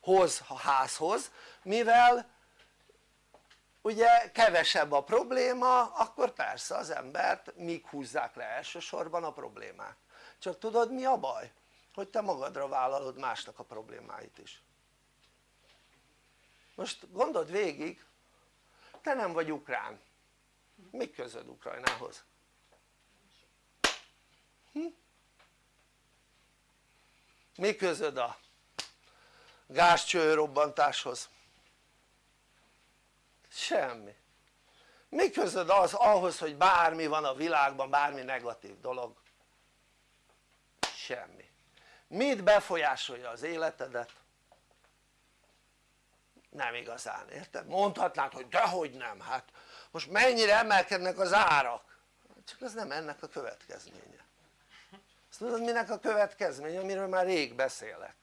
hoz a házhoz mivel ugye kevesebb a probléma akkor persze az embert míg húzzák le elsősorban a problémák csak tudod mi a baj? hogy te magadra vállalod másnak a problémáit is most gondold végig te nem vagy ukrán mi közöd Ukrajnához? Hm? mi közöd a gázcső robbantáshoz? semmi mi közöd az ahhoz hogy bármi van a világban bármi negatív dolog? semmi mit befolyásolja az életedet? nem igazán, érted? mondhatnád hogy dehogy nem, hát most mennyire emelkednek az árak csak ez nem ennek a következménye azt tudod minek a következménye amiről már rég beszélek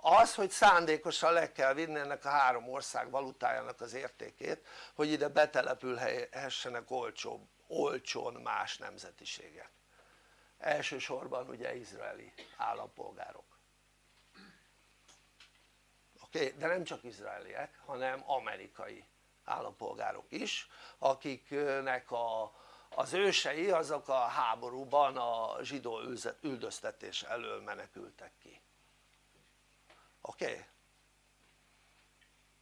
az hogy szándékosan le kell vinni ennek a három ország valutájának az értékét hogy ide betelepülhessenek olcsóbb, olcsón más nemzetiségek elsősorban ugye izraeli állampolgárok oké? De nem csak izraeliek hanem amerikai állampolgárok is akiknek a, az ősei azok a háborúban a zsidó üldöztetés elől menekültek oké? Okay?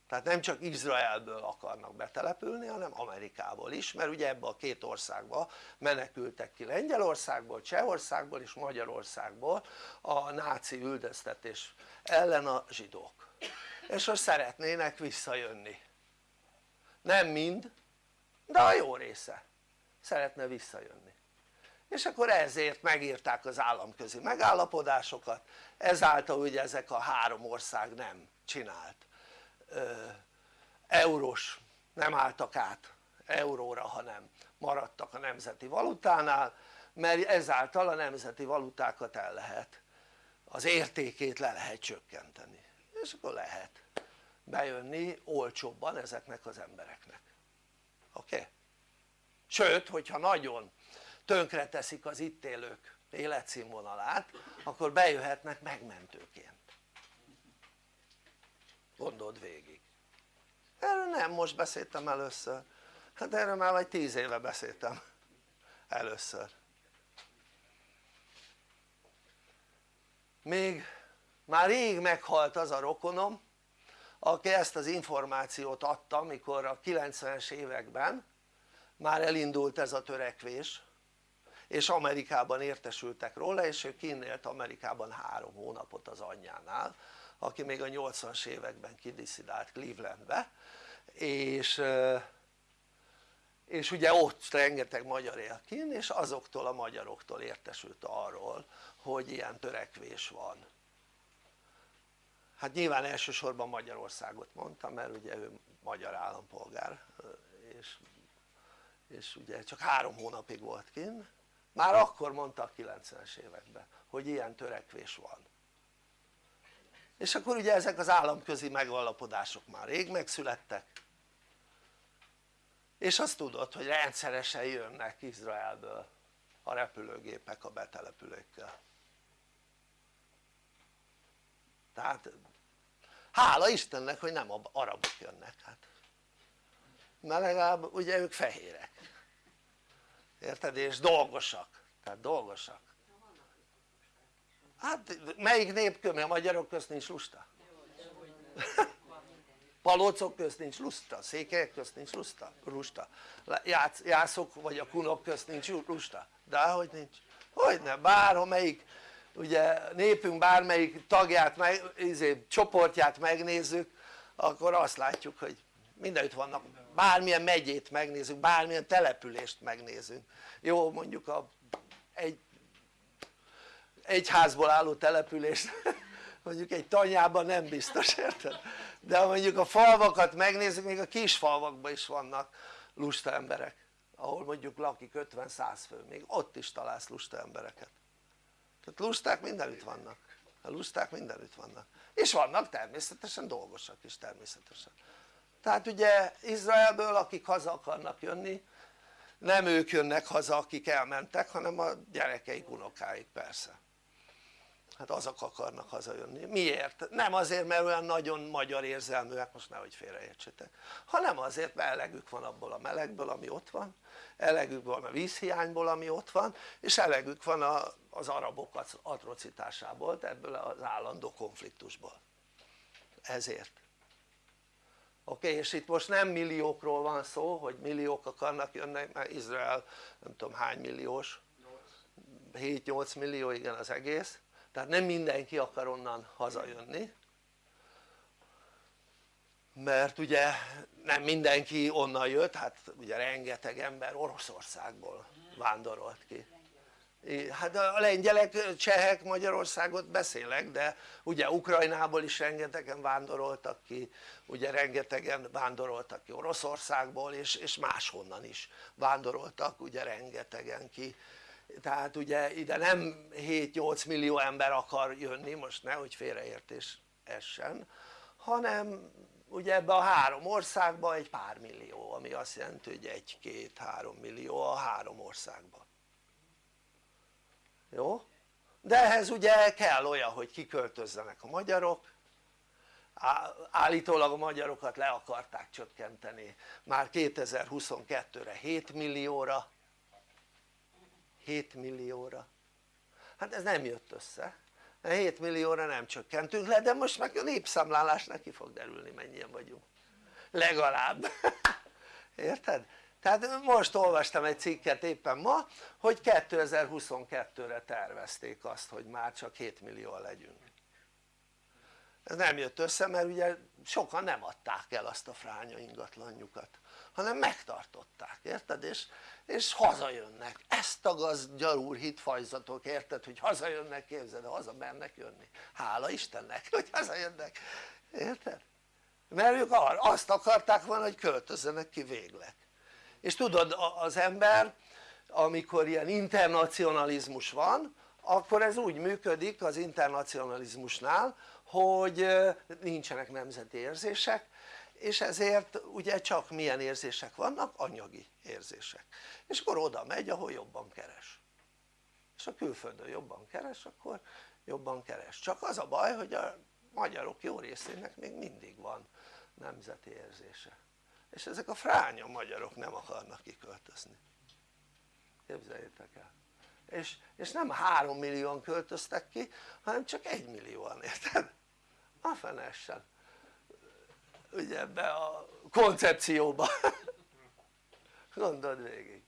tehát nem csak Izraelből akarnak betelepülni hanem Amerikából is mert ugye ebbe a két országba menekültek ki Lengyelországból, Csehországból és Magyarországból a náci üldöztetés ellen a zsidók és most szeretnének visszajönni nem mind de a jó része szeretne visszajönni és akkor ezért megírták az államközi megállapodásokat ezáltal ugye ezek a három ország nem csinált eurós nem álltak át euróra hanem maradtak a nemzeti valutánál mert ezáltal a nemzeti valutákat el lehet az értékét le lehet csökkenteni és akkor lehet bejönni olcsóbban ezeknek az embereknek oké? Okay? sőt hogyha nagyon tönkre teszik az itt élők életszínvonalát akkor bejöhetnek megmentőként. Gondold végig. Erről nem most beszéltem először. Hát erről már vagy tíz éve beszéltem először. Még már rég meghalt az a rokonom aki ezt az információt adta amikor a 90-es években már elindult ez a törekvés és Amerikában értesültek róla és ő kinnélt Amerikában három hónapot az anyjánál aki még a 80-as években kidiszidált Clevelandbe. És, és ugye ott rengeteg magyar él kint és azoktól a magyaroktól értesült arról hogy ilyen törekvés van. Hát nyilván elsősorban Magyarországot mondta mert ugye ő magyar állampolgár és, és ugye csak három hónapig volt kint már akkor mondta a 90-es években hogy ilyen törekvés van. És akkor ugye ezek az államközi megalapodások már rég megszülettek. És azt tudod hogy rendszeresen jönnek Izraelből a repülőgépek a betelepülőkkel tehát hála Istennek hogy nem arabok jönnek hát. Mert legalább ugye ők fehérek érted? és dolgosak tehát dolgosak hát melyik nép a magyarok közt nincs lusta? palócok közt nincs lusta, székelyek közt nincs lusta, lusta. jászok vagy a kunok közt nincs lusta, de hogy nincs, hogyne, bármelyik ugye népünk bármelyik tagját, meg, izé, csoportját megnézzük akkor azt látjuk hogy mindenütt vannak, bármilyen megyét megnézzük, bármilyen települést megnézünk. Jó mondjuk a, egy egy házból álló települést mondjuk egy tanyában nem biztos érted? de mondjuk a falvakat megnézzük még a kis falvakban is vannak lusta emberek ahol mondjuk lakik 50-100 fő még ott is találsz lusta embereket. Tehát lusták mindenütt vannak. A lusták mindenütt vannak. És vannak természetesen dolgosak is természetesen tehát ugye Izraelből akik haza akarnak jönni nem ők jönnek haza akik elmentek hanem a gyerekeik, unokáik persze. Hát azok akarnak hazajönni, miért? nem azért mert olyan nagyon magyar érzelműek, most nehogy félreértsetek hanem azért mert elegük van abból a melegből ami ott van elegük van a vízhiányból ami ott van és elegük van a, az arabok atrocitásából ebből az állandó konfliktusból. Ezért oké és itt most nem milliókról van szó hogy milliók akarnak jönni mert Izrael nem tudom hány milliós? 7-8 millió igen az egész. Tehát nem mindenki akar onnan hazajönni. Mert ugye nem mindenki onnan jött, hát ugye rengeteg ember Oroszországból vándorolt ki hát a lengyelek, csehek Magyarországot beszélek de ugye Ukrajnából is rengetegen vándoroltak ki ugye rengetegen vándoroltak ki Oroszországból és, és máshonnan is vándoroltak ugye rengetegen ki. Tehát ugye ide nem 7-8 millió ember akar jönni most nehogy félreértés essen hanem ugye ebbe a három országba egy pár millió ami azt jelenti hogy egy-két-három millió a három országban jó? de ehhez ugye kell olyan hogy kiköltözzenek a magyarok. Állítólag a magyarokat le akarták csökkenteni. Már 2022-re 7 millióra. 7 millióra. Hát ez nem jött össze. 7 millióra nem csökkentünk le de most meg a népszámlálás neki fog derülni mennyien vagyunk. Legalább. Érted? Tehát most olvastam egy cikket éppen ma hogy 2022-re tervezték azt hogy már csak 7 millió legyünk ez nem jött össze mert ugye sokan nem adták el azt a fránya ingatlanjukat hanem megtartották, érted? és, és hazajönnek, ezt a gazgyarúr hitfajzatok, érted? hogy hazajönnek, képzeld, haza mernek jönni, hála Istennek hogy hazajönnek, érted? mert ők azt akarták volna hogy költözzenek ki végleg és tudod az ember amikor ilyen internacionalizmus van akkor ez úgy működik az internacionalizmusnál hogy nincsenek nemzeti érzések és ezért ugye csak milyen érzések vannak? anyagi érzések. És akkor oda megy ahol jobban keres. És a külföldön jobban keres akkor jobban keres. Csak az a baj hogy a magyarok jó részének még mindig van nemzeti érzése és ezek a fránya magyarok nem akarnak kiköltözni. Képzeljétek el. És, és nem három millióan költöztek ki hanem csak egy millióan érted? a fenessen. Ugye ebbe a koncepcióba. Gondold végig.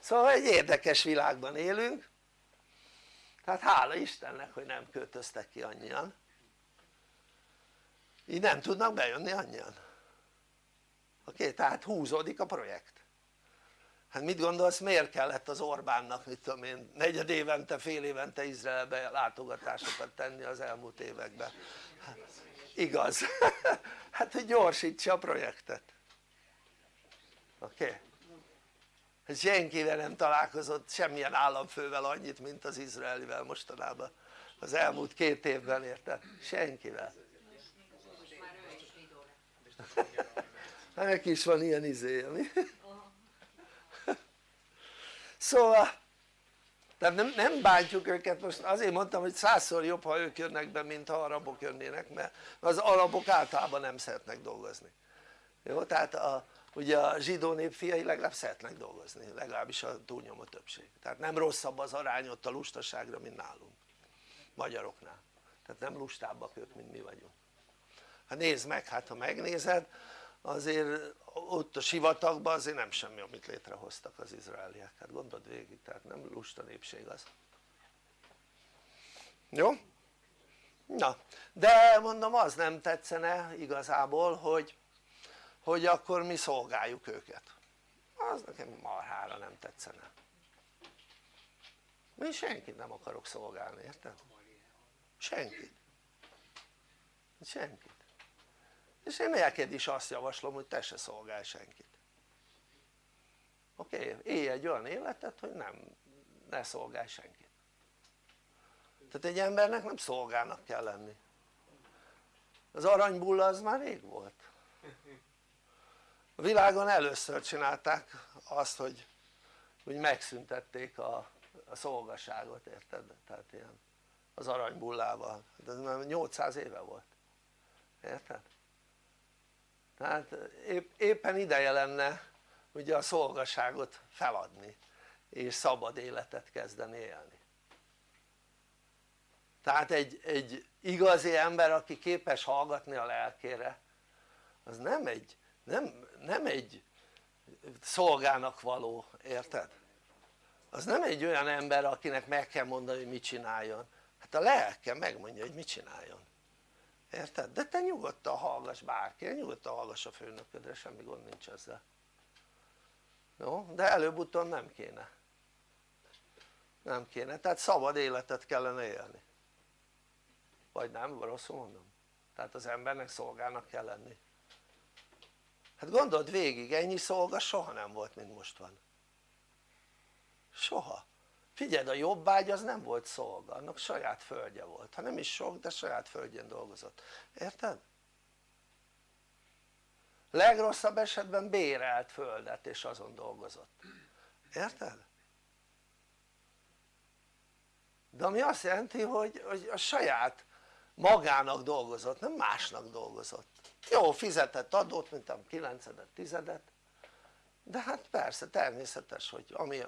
Szóval egy érdekes világban élünk. Tehát hála Istennek hogy nem költöztek ki annyian. Így nem tudnak bejönni annyian oké? Okay? tehát húzódik a projekt hát mit gondolsz miért kellett az Orbánnak mit tudom én negyed évente fél évente Izraelbe látogatásokat tenni az elmúlt években hát, igaz hát hogy gyorsítsa a projektet oké? Okay? Hát senkivel nem találkozott semmilyen államfővel annyit mint az izraelivel mostanában az elmúlt két évben érted? senkivel hát neki is van ilyen izéje mi? szóval tehát nem, nem bántjuk őket most azért mondtam hogy százszor jobb ha ők jönnek be mint ha arabok jönnének mert az arabok általában nem szeretnek dolgozni. Jó tehát a, ugye a zsidó nép fiai legalább szeretnek dolgozni legalábbis a túlnyomó többség. Tehát nem rosszabb az arány ott a lustaságra mint nálunk magyaroknál. Tehát nem lustábbak ők mint mi vagyunk. Hát nézd meg hát ha megnézed azért ott a sivatagban azért nem semmi amit létrehoztak az izraeliek. Hát gondold végig tehát nem lusta népség az. Jó? na de mondom az nem tetszene igazából hogy hogy akkor mi szolgáljuk őket. Az nekem marhára nem tetszene. Én senkit nem akarok szolgálni érted? senkit. Senkit és én neked is azt javaslom hogy te se szolgálj senkit oké? Okay? élj egy olyan életet hogy nem ne szolgálj senkit tehát egy embernek nem szolgának kell lenni az aranybulla az már rég volt a világon először csinálták azt hogy, hogy megszüntették a, a szolgaságot érted? tehát ilyen az aranybullával, de ez már 800 éve volt érted? Tehát épp, éppen ideje lenne ugye a szolgaságot feladni és szabad életet kezdeni élni. Tehát egy, egy igazi ember aki képes hallgatni a lelkére az nem egy, nem, nem egy szolgának való, érted? az nem egy olyan ember akinek meg kell mondani hogy mit csináljon. Hát a lelke megmondja hogy mit csináljon érted? de te nyugodtan hallgass bárki, nyugodtan hallgass a főnöködre, semmi gond nincs ezzel. Jó? de előbb-utóbb nem kéne. Nem kéne, tehát szabad életet kellene élni. Vagy nem, rosszul mondom? tehát az embernek szolgának kell lenni. Hát gondold végig, ennyi szolga soha nem volt mint most van. Soha figyeld a jobbágy az nem volt szolga, annak saját földje volt, ha nem is sok de saját földjén dolgozott, érted? legrosszabb esetben bérelt földet és azon dolgozott, érted? de ami azt jelenti hogy, hogy a saját magának dolgozott, nem másnak dolgozott. Jó fizetett adót mint a 9 tizedet. De hát persze természetes hogy ami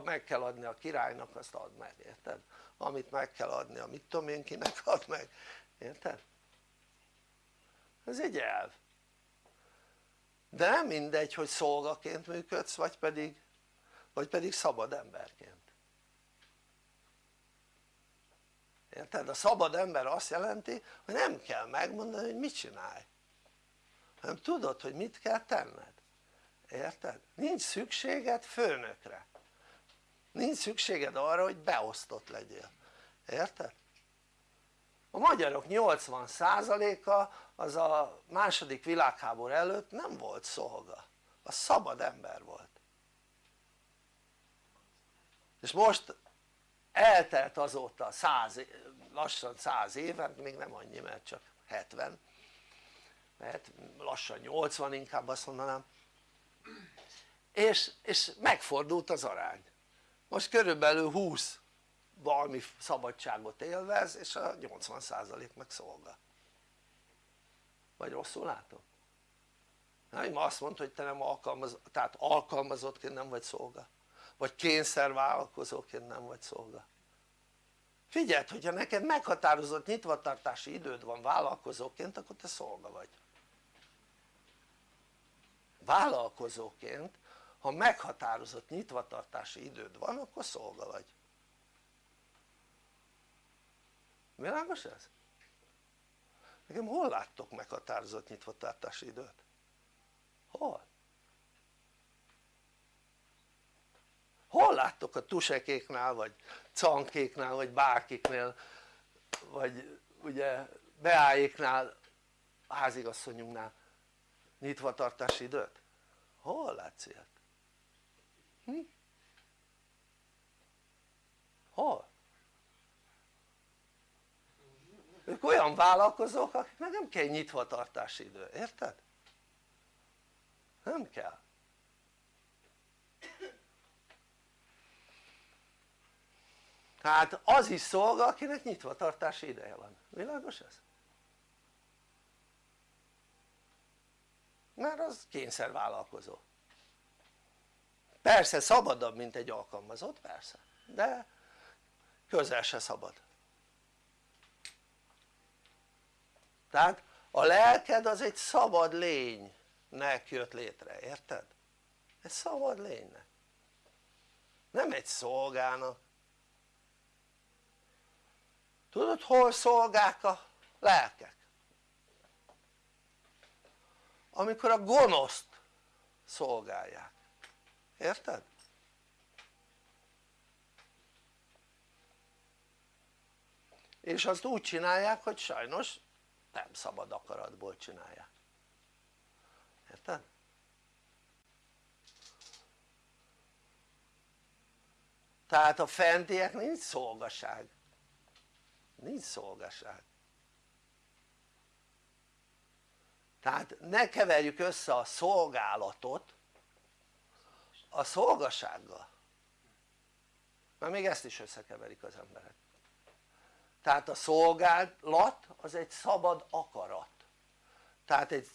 meg kell adni a királynak azt add meg, érted? amit meg kell adni a mit tudom én kinek ad meg, érted? ez egy elv de nem mindegy hogy szolgaként működsz vagy pedig, vagy pedig szabad emberként érted? a szabad ember azt jelenti hogy nem kell megmondani hogy mit csinálj hanem tudod hogy mit kell tenned érted? nincs szükséged főnökre nincs szükséged arra hogy beosztott legyél, érted? a magyarok 80%-a az a második világháború előtt nem volt szolga, a szabad ember volt. És most eltelt azóta 100, lassan 100 éven, még nem annyi mert csak 70 mert lassan 80 inkább azt mondanám. És, és megfordult az arány most körülbelül 20 valami szabadságot élvez és a 80% meg szolga. Vagy rosszul látom? nem azt mondta hogy te nem alkalmazott, tehát alkalmazottként nem vagy szolga. Vagy kényszervállalkozóként nem vagy szolga. Figyeld hogyha neked meghatározott nyitvatartási időd van vállalkozóként akkor te szolga vagy. Vállalkozóként ha meghatározott nyitvatartási időd van akkor szolga vagy világos ez? nekem hol láttok meghatározott nyitvatartási időt? hol? hol láttok a tusekéknál vagy cankéknál vagy bárkiknél vagy ugye beájéknál házigasszonyunknál nyitvatartási időt? hol látsz ilyet? Hm? hol? ők olyan vállalkozók akiknek nem kell nyitvatartási idő, érted? nem kell tehát az is szolga akinek nyitvatartási ideje van, világos ez? mert az kényszervállalkozó persze szabadabb mint egy alkalmazott persze. De közel se szabad. Tehát a lelked az egy szabad lénynek jött létre, érted? egy szabad lénynek. Nem egy szolgának. Tudod hol szolgák a lelkek? amikor a gonoszt szolgálják, érted? és azt úgy csinálják hogy sajnos nem szabad akaratból csinálják érted? tehát a fentiek nincs szolgaság nincs szolgaság tehát ne keverjük össze a szolgálatot a szolgasággal. Mert még ezt is összekeverik az emberek. Tehát a szolgálat az egy szabad akarat. Tehát egy,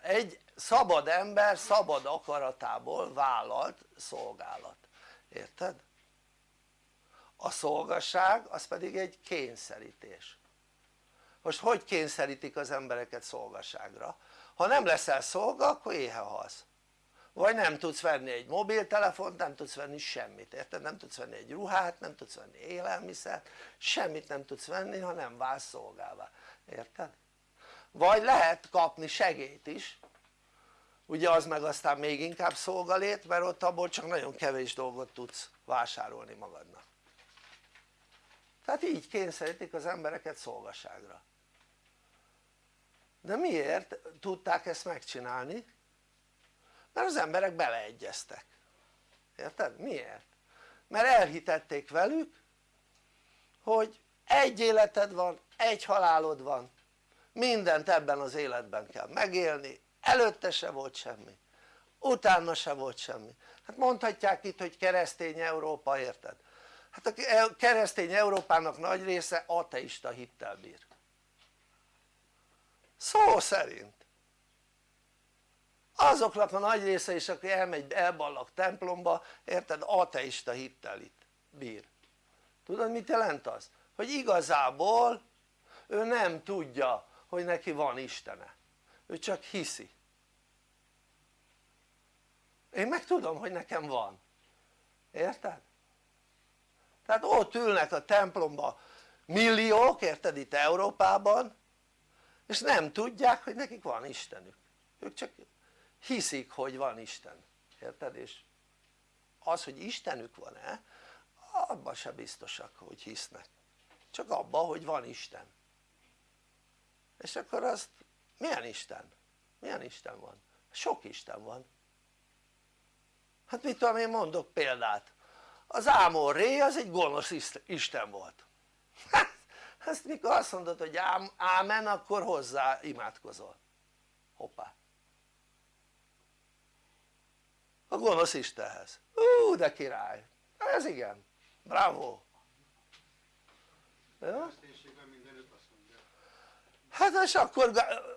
egy szabad ember szabad akaratából vállalt szolgálat, érted? a szolgasság az pedig egy kényszerítés. Most hogy kényszerítik az embereket szolgaságra? ha nem leszel szolga akkor éhe halsz vagy nem tudsz venni egy mobiltelefont, nem tudsz venni semmit, érted? nem tudsz venni egy ruhát, nem tudsz venni élelmiszert, semmit nem tudsz venni ha nem válsz szolgává, érted? vagy lehet kapni segélyt is ugye az meg aztán még inkább szolgalét mert ott abból csak nagyon kevés dolgot tudsz vásárolni magadnak tehát így kényszerítik az embereket szolgaságra de miért tudták ezt megcsinálni? Mert az emberek beleegyeztek érted? miért? mert elhitették velük hogy egy életed van, egy halálod van mindent ebben az életben kell megélni előtte se volt semmi utána se volt semmi hát mondhatják itt hogy keresztény Európa érted? hát a keresztény Európának nagy része ateista hittel bír szó szerint azoknak a nagy része is aki elmegy elballag templomba érted ateista hittel itt bír. Tudod mit jelent az? hogy igazából ő nem tudja hogy neki van Istene. Ő csak hiszi. Én meg tudom hogy nekem van. Érted? tehát ott ülnek a templomba milliók érted itt Európában és nem tudják hogy nekik van Istenük. Ők csak hiszik hogy van Isten. Érted? és az hogy Istenük van-e abban se biztosak hogy hisznek. Csak abban hogy van Isten. És akkor azt milyen Isten? milyen Isten van? sok Isten van. Hát mit tudom én mondok példát. Az Ámon Ré az egy gonosz Isten volt. Hát ezt mikor azt mondod hogy ámen akkor hozzá imádkozol. Hoppá a gonosz Istenhez, ú de király, ez igen, bravo. Ja? hát és akkor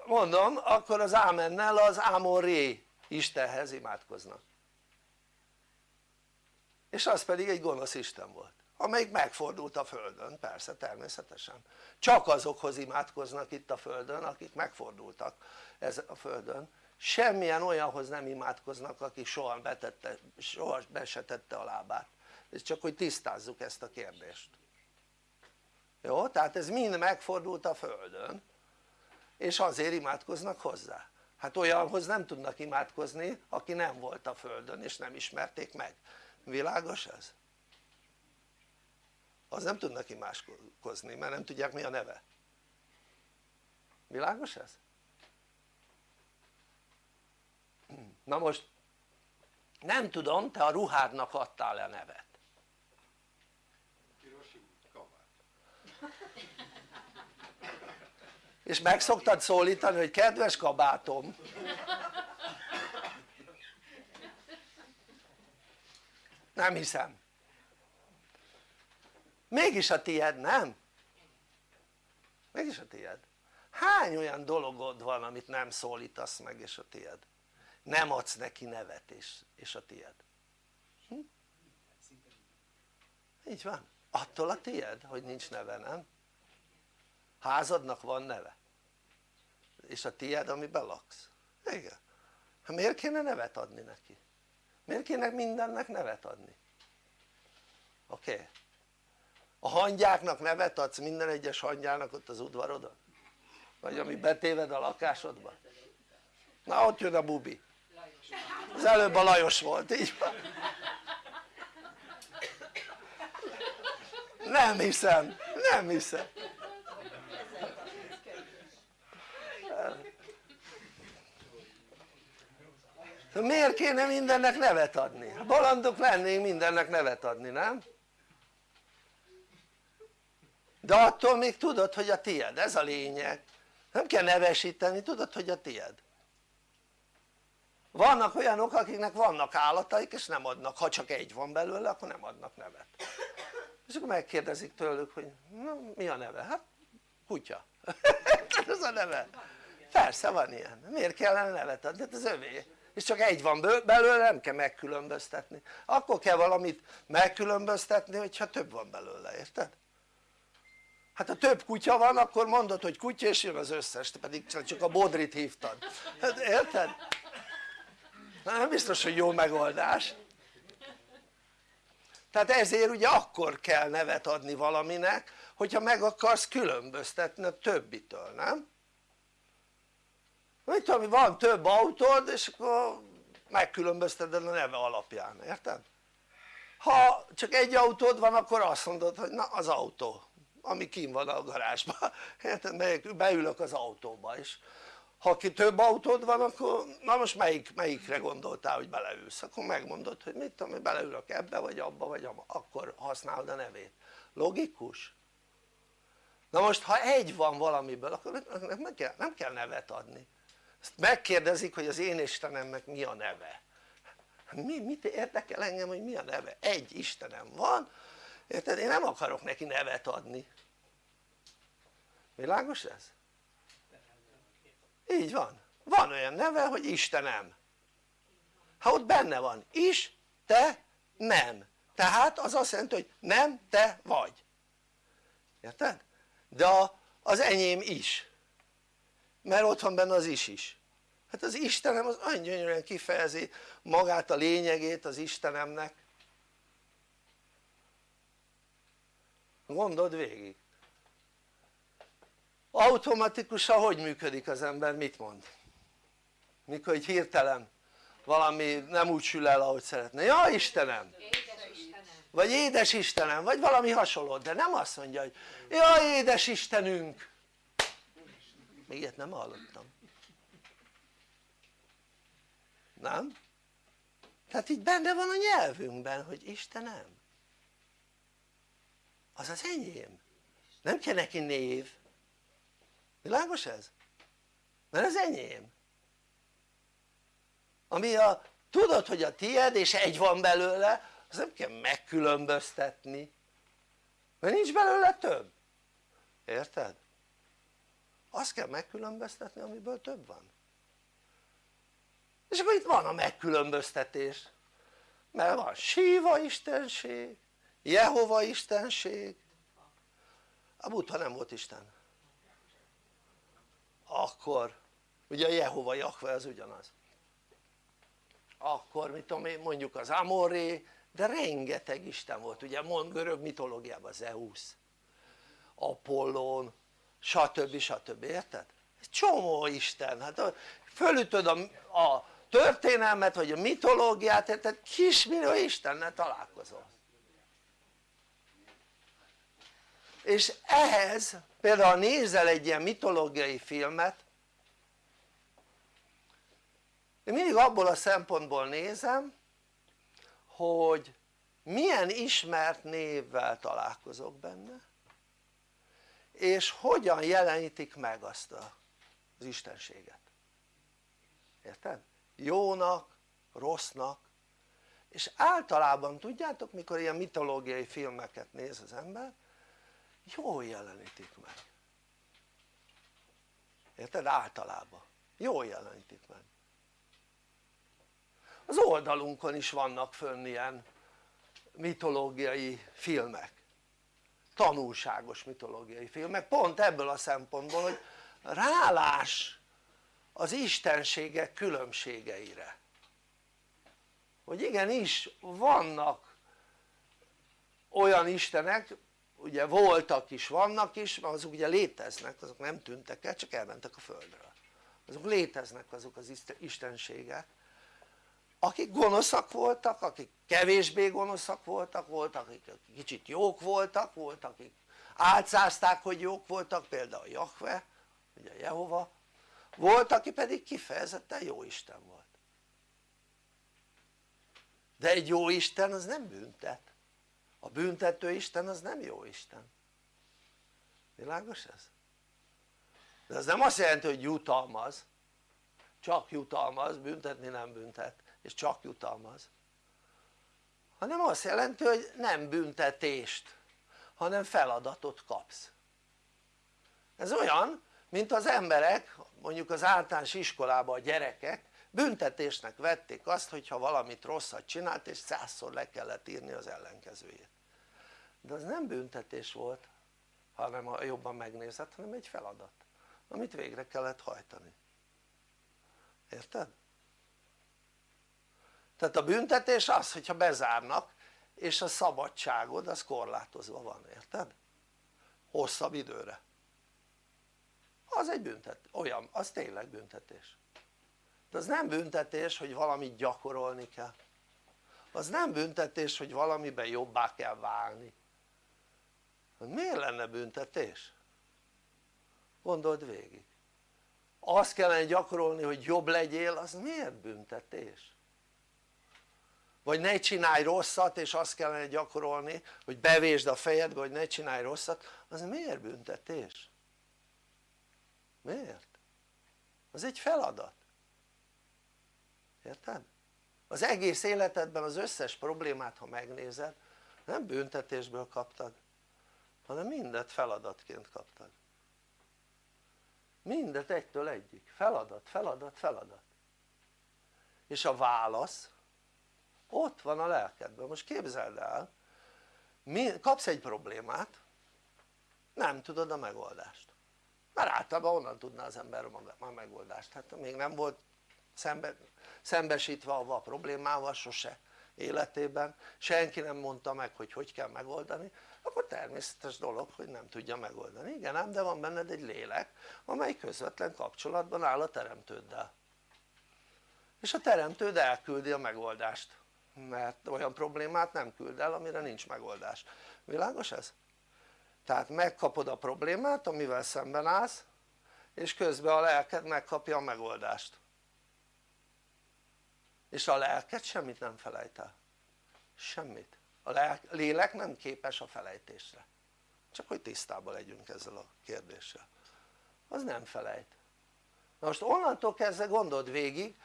mondom akkor az ámennel az ámon ré Istenhez imádkoznak. És az pedig egy gonosz Isten volt amelyik megfordult a földön, persze természetesen. Csak azokhoz imádkoznak itt a földön akik megfordultak ez a földön semmilyen olyanhoz nem imádkoznak aki soha, betette, soha be se tette a lábát ez csak hogy tisztázzuk ezt a kérdést jó? tehát ez mind megfordult a földön és azért imádkoznak hozzá hát olyanhoz nem tudnak imádkozni aki nem volt a földön és nem ismerték meg világos ez? az nem tudnak imádkozni mert nem tudják mi a neve világos ez? Na most nem tudom te a ruhádnak adtál e nevet és meg szoktad szólítani hogy kedves kabátom? Nem hiszem. Mégis a tied nem? mégis a tied hány olyan dologod van amit nem szólítasz meg és a tied nem adsz neki nevet és, és a tied hm? így van attól a tied hogy nincs neve nem? házadnak van neve és a tied amiben laksz igen hát miért kéne nevet adni neki? miért kéne mindennek nevet adni? oké? Okay. a hangyáknak nevet adsz minden egyes hangyának ott az udvarodon? vagy ami betéved a lakásodba? na ott jön a bubi az előbb a Lajos volt, így van nem hiszem, nem hiszem miért kéne mindennek nevet adni? balandok lennénk mindennek nevet adni, nem? de attól még tudod hogy a tied, ez a lényeg nem kell nevesíteni, tudod hogy a tied vannak olyanok akiknek vannak állataik és nem adnak, ha csak egy van belőle akkor nem adnak nevet és akkor megkérdezik tőlük hogy na, mi a neve? hát kutya ez a neve persze van ilyen, miért kellene nevet adni? hát ez övé és csak egy van belőle nem kell megkülönböztetni akkor kell valamit megkülönböztetni hogyha több van belőle, érted? hát ha több kutya van akkor mondod hogy kutya és jön az összes te pedig csak a bodrit hívtad hát érted? Nem biztos hogy jó megoldás tehát ezért ugye akkor kell nevet adni valaminek hogyha meg akarsz különböztetni a többitől, nem? mit tudom van több autód és akkor megkülönbözteted a neve alapján, érted? ha csak egy autód van akkor azt mondod hogy na az autó ami kim van a garázsban, érted? beülök az autóba és ha ki több autód van akkor na most melyik, melyikre gondoltál hogy beleülsz akkor megmondod hogy mit tudom hogy beleülök ebbe vagy abba vagy abba akkor használod a nevét logikus? na most ha egy van valamiből akkor nem kell, nem kell nevet adni ezt megkérdezik hogy az én Istenemnek mi a neve mi, mit érdekel engem hogy mi a neve? egy Istenem van érted? én nem akarok neki nevet adni világos ez? Így van, van olyan neve hogy Istenem. Ha ott benne van is, te, nem. Tehát az azt jelenti hogy nem te vagy. Érted? de az enyém is. Mert ott van benne az is is. Hát az Istenem az olyan gyönyörűen kifejezi magát a lényegét az Istenemnek. Gondold végig automatikusan hogy működik az ember? Mit mond? mikor egy hirtelen valami nem úgy sül el ahogy szeretne, ja Istenem! vagy édes Istenem, vagy valami hasonló, de nem azt mondja hogy ja édes Istenünk! Még ilyet nem hallottam. Nem? tehát így benne van a nyelvünkben hogy Istenem. Az az enyém. Nem kell neki név világos ez? mert ez enyém. Ami a tudod hogy a tied és egy van belőle az nem kell megkülönböztetni. Mert nincs belőle több. Érted? azt kell megkülönböztetni amiből több van. És akkor itt van a megkülönböztetés. Mert van Síva istenség, Jehova istenség. A Buddha nem volt Isten akkor ugye a Jehova Jahve az ugyanaz akkor mit tudom én mondjuk az Amoré de rengeteg isten volt ugye mond görög mitológiában Zeus Apollon stb. stb. érted? egy csomó isten, hát fölütöd a, a történelmet vagy a mitológiát érted kismillió istennel találkozol és ehhez például nézel egy ilyen mitológiai filmet én mindig abból a szempontból nézem hogy milyen ismert névvel találkozok benne és hogyan jelenítik meg azt az istenséget. Érted? jónak, rossznak. És általában tudjátok mikor ilyen mitológiai filmeket néz az ember jól jelenítik meg érted? általában. Jól jelenítik meg az oldalunkon is vannak fönn ilyen mitológiai filmek. Tanulságos mitológiai filmek. Pont ebből a szempontból hogy rálás az istenségek különbségeire. Hogy igenis vannak olyan istenek ugye voltak is, vannak is, mert azok ugye léteznek, azok nem tűntek el, csak elmentek a földről. Azok léteznek azok az istenségek akik gonoszak voltak, akik kevésbé gonoszak voltak, voltak akik kicsit jók voltak, voltak akik álcázták hogy jók voltak, például Jahve, ugye Jehova. Volt aki pedig kifejezetten jó Isten volt. De egy jó Isten az nem büntet a büntető Isten az nem jó Isten. Világos ez? de ez nem azt jelenti hogy jutalmaz. Csak jutalmaz, büntetni nem büntet és csak jutalmaz. Hanem azt jelenti hogy nem büntetést hanem feladatot kapsz. Ez olyan mint az emberek mondjuk az általános iskolában a gyerekek büntetésnek vették azt hogyha valamit rosszat csinált és százszor le kellett írni az ellenkezőjét de az nem büntetés volt hanem ha jobban megnézed hanem egy feladat amit végre kellett hajtani. Érted? tehát a büntetés az hogyha bezárnak és a szabadságod az korlátozva van, érted? hosszabb időre. Az egy büntet, olyan, az tényleg büntetés. De az nem büntetés hogy valamit gyakorolni kell. Az nem büntetés hogy valamiben jobbá kell válni miért lenne büntetés? gondold végig azt kellene gyakorolni hogy jobb legyél az miért büntetés? vagy ne csinálj rosszat és azt kellene gyakorolni hogy bevésd a fejedbe hogy ne csinálj rosszat az miért büntetés? miért? az egy feladat érted? az egész életedben az összes problémát ha megnézed nem büntetésből kaptad hanem mindet feladatként kaptad. Mindet egytől egyik, feladat, feladat, feladat. És a válasz ott van a lelkedben, most képzeld el kapsz egy problémát nem tudod a megoldást. Mert általában onnan tudná az ember a megoldást, hát még nem volt szembe, szembesítve a problémával sose életében, senki nem mondta meg hogy hogy kell megoldani, akkor természetes dolog hogy nem tudja megoldani, igen ám de van benned egy lélek amely közvetlen kapcsolatban áll a teremtőddel. És a teremtőd elküldi a megoldást mert olyan problémát nem küld el amire nincs megoldás, világos ez? tehát megkapod a problémát amivel szemben állsz és közben a lelked megkapja a megoldást és a lelked semmit nem felejt el semmit, a lélek nem képes a felejtésre. Csak hogy tisztában legyünk ezzel a kérdéssel. Az nem felejt. Na most onnantól kezdve gondold végig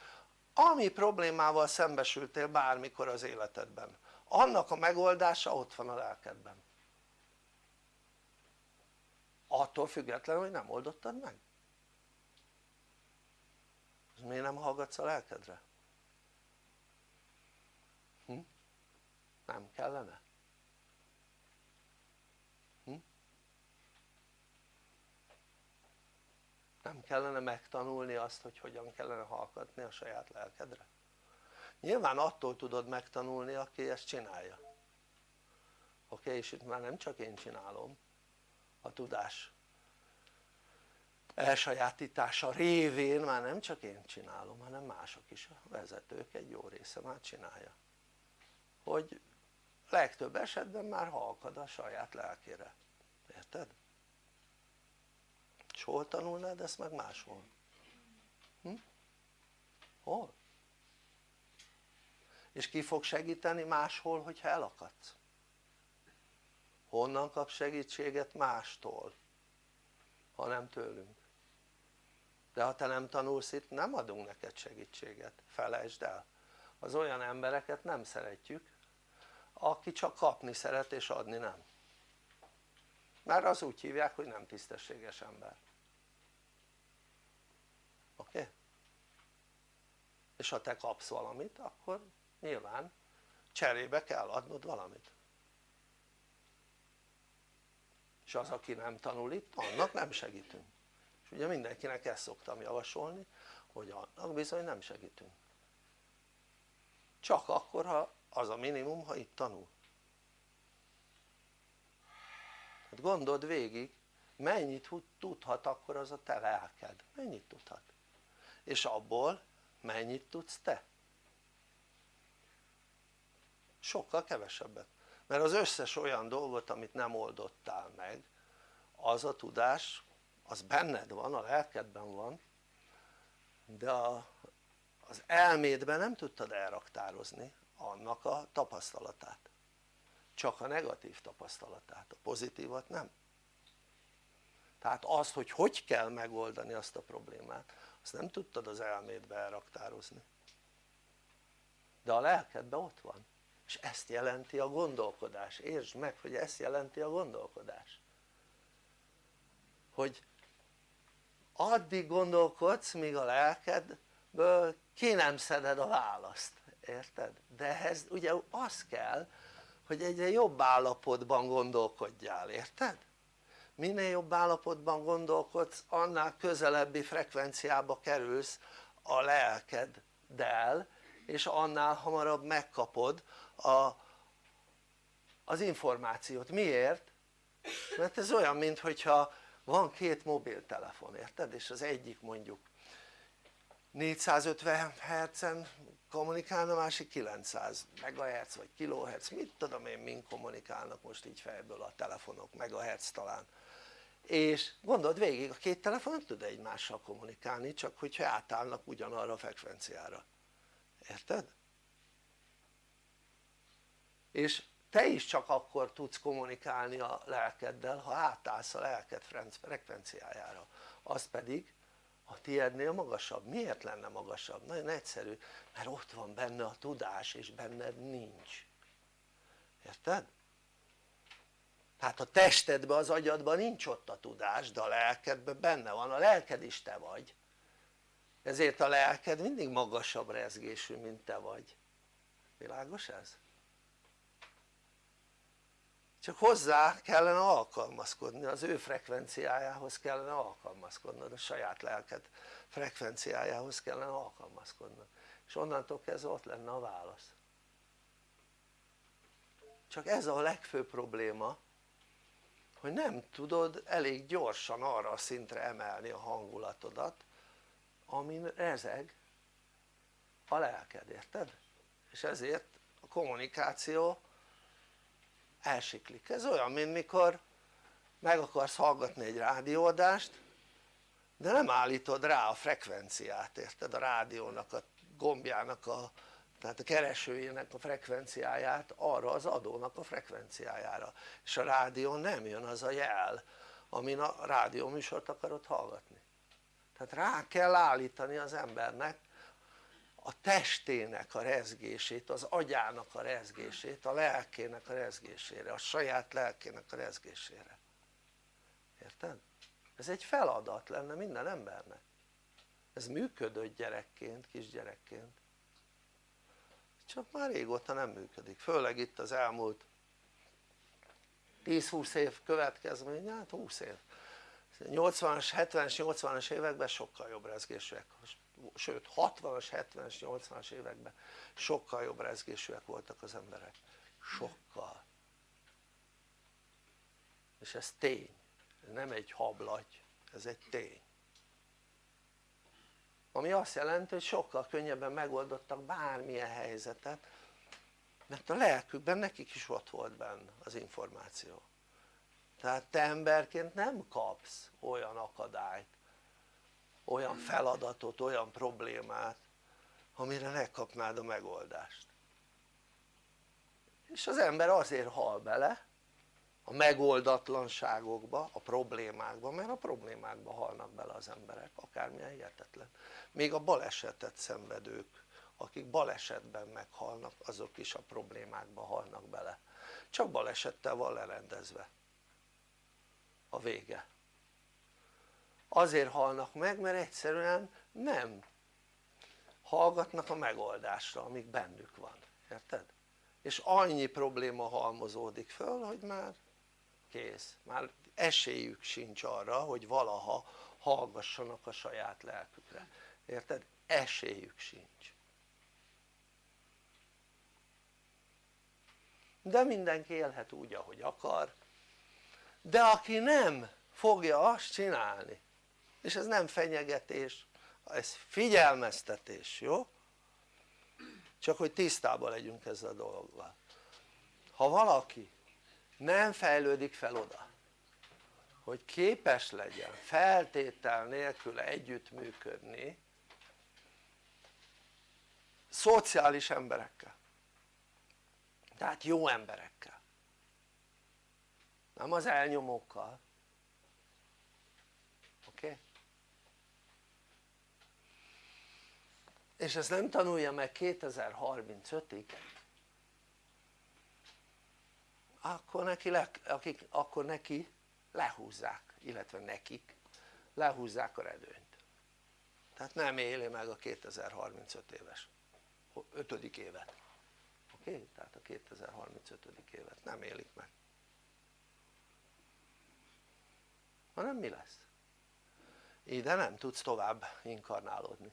ami problémával szembesültél bármikor az életedben. Annak a megoldása ott van a lelkedben. Attól függetlenül hogy nem oldottad meg. Miért nem hallgatsz a lelkedre? Hm? Nem kellene? nem kellene megtanulni azt hogy hogyan kellene hallgatni a saját lelkedre? nyilván attól tudod megtanulni aki ezt csinálja oké és itt már nem csak én csinálom a tudás elsajátítása révén már nem csak én csinálom hanem mások is, a vezetők egy jó része már csinálja hogy legtöbb esetben már halkad a saját lelkére, érted? és hol tanulnád ezt meg máshol? Hm? hol? és ki fog segíteni máshol hogyha elakadsz? honnan kap segítséget mástól ha nem tőlünk de ha te nem tanulsz itt nem adunk neked segítséget, felejtsd el az olyan embereket nem szeretjük aki csak kapni szeret és adni nem. Mert az úgy hívják hogy nem tisztességes ember. Oké? És ha te kapsz valamit akkor nyilván cserébe kell adnod valamit. És az aki nem tanul itt annak nem segítünk. És ugye mindenkinek ezt szoktam javasolni hogy annak bizony nem segítünk. Csak akkor ha az a minimum ha itt tanul. Hát gondold végig mennyit tudhat akkor az a te lelked, mennyit tudhat? És abból mennyit tudsz te? Sokkal kevesebbet. Mert az összes olyan dolgot amit nem oldottál meg az a tudás az benned van, a lelkedben van de a, az elmédben nem tudtad elraktározni annak a tapasztalatát. Csak a negatív tapasztalatát, a pozitívat nem. Tehát azt hogy hogy kell megoldani azt a problémát azt nem tudtad az elmédbe elraktározni. De a lelkedben ott van. És ezt jelenti a gondolkodás, értsd meg hogy ezt jelenti a gondolkodás. Hogy addig gondolkodsz míg a lelkedből ki nem szeded a választ, érted? de ehhez ugye az kell hogy egyre jobb állapotban gondolkodjál, érted? minél jobb állapotban gondolkodsz annál közelebbi frekvenciába kerülsz a lelkeddel és annál hamarabb megkapod a, az információt, miért? mert ez olyan mintha van két mobiltelefon, érted? és az egyik mondjuk 450 Hz-en kommunikálna, másik 900 MHz vagy kHz, mit tudom én mind kommunikálnak most így fejből a telefonok, megahertz talán. És gondold végig a két telefon nem tud egymással kommunikálni csak hogyha átállnak ugyanarra a frekvenciára. Érted? és te is csak akkor tudsz kommunikálni a lelkeddel ha átállsz a lelked frekvenciájára. Az pedig a tiédnél magasabb, miért lenne magasabb? nagyon egyszerű, mert ott van benne a tudás és benned nincs érted? tehát a testedben, az agyadban nincs ott a tudás de a lelkedben benne van, a lelked is te vagy ezért a lelked mindig magasabb rezgésű mint te vagy világos ez? Csak hozzá kellene alkalmazkodni, az ő frekvenciájához kellene alkalmazkodnod, a saját lelked frekvenciájához kellene alkalmazkodnod és onnantól kezdve ott lenne a válasz csak ez a legfőbb probléma hogy nem tudod elég gyorsan arra a szintre emelni a hangulatodat amin rezeg a lelked, érted? és ezért a kommunikáció elsiklik, ez olyan mint mikor meg akarsz hallgatni egy rádióadást de nem állítod rá a frekvenciát, érted? a rádiónak a gombjának a tehát a keresőjének a frekvenciáját arra az adónak a frekvenciájára. És a rádión nem jön az a jel amin a rádióműsort akarod hallgatni. Tehát rá kell állítani az embernek a testének a rezgését, az agyának a rezgését, a lelkének a rezgésére, a saját lelkének a rezgésére. Érted? ez egy feladat lenne minden embernek. Ez működött gyerekként, kisgyerekként. Csak már régóta nem működik, főleg itt az elmúlt 10-20 év következménye, hát 20 év. 80-as, 70-es, 80-as években sokkal jobb rezgésűek, sőt 60-as, 70-es, 80-as években sokkal jobb rezgésűek voltak az emberek, sokkal. És ez tény, ez nem egy hablagy, ez egy tény. Ami azt jelenti hogy sokkal könnyebben megoldottak bármilyen helyzetet mert a lelkükben nekik is ott volt benne az információ. Tehát te emberként nem kapsz olyan akadályt olyan feladatot, olyan problémát amire ne kapnád a megoldást. És az ember azért hal bele a megoldatlanságokba, a problémákba, mert a problémákba halnak bele az emberek, akármilyen hihetetlen. Még a balesetet szenvedők akik balesetben meghalnak azok is a problémákba halnak bele. Csak balesettel van lerendezve. A vége azért halnak meg mert egyszerűen nem hallgatnak a megoldásra amik bennük van, érted? és annyi probléma halmozódik föl hogy már kész, már esélyük sincs arra hogy valaha hallgassanak a saját lelkükre, érted? esélyük sincs. De mindenki élhet úgy ahogy akar. De aki nem fogja azt csinálni és ez nem fenyegetés ez figyelmeztetés, jó? csak hogy tisztában legyünk ezzel a dologgal ha valaki nem fejlődik fel oda hogy képes legyen feltétel nélkül együttműködni szociális emberekkel tehát jó emberekkel nem az elnyomókkal oké? Okay? És ezt nem tanulja meg 2035-ig akkor neki, le, akik, akkor neki lehúzzák, illetve nekik lehúzzák a redőnyt tehát nem éli meg a 2035 éves 5. évet oké? Okay? tehát a 2035. évet nem élik meg hanem mi lesz? ide nem tudsz tovább inkarnálódni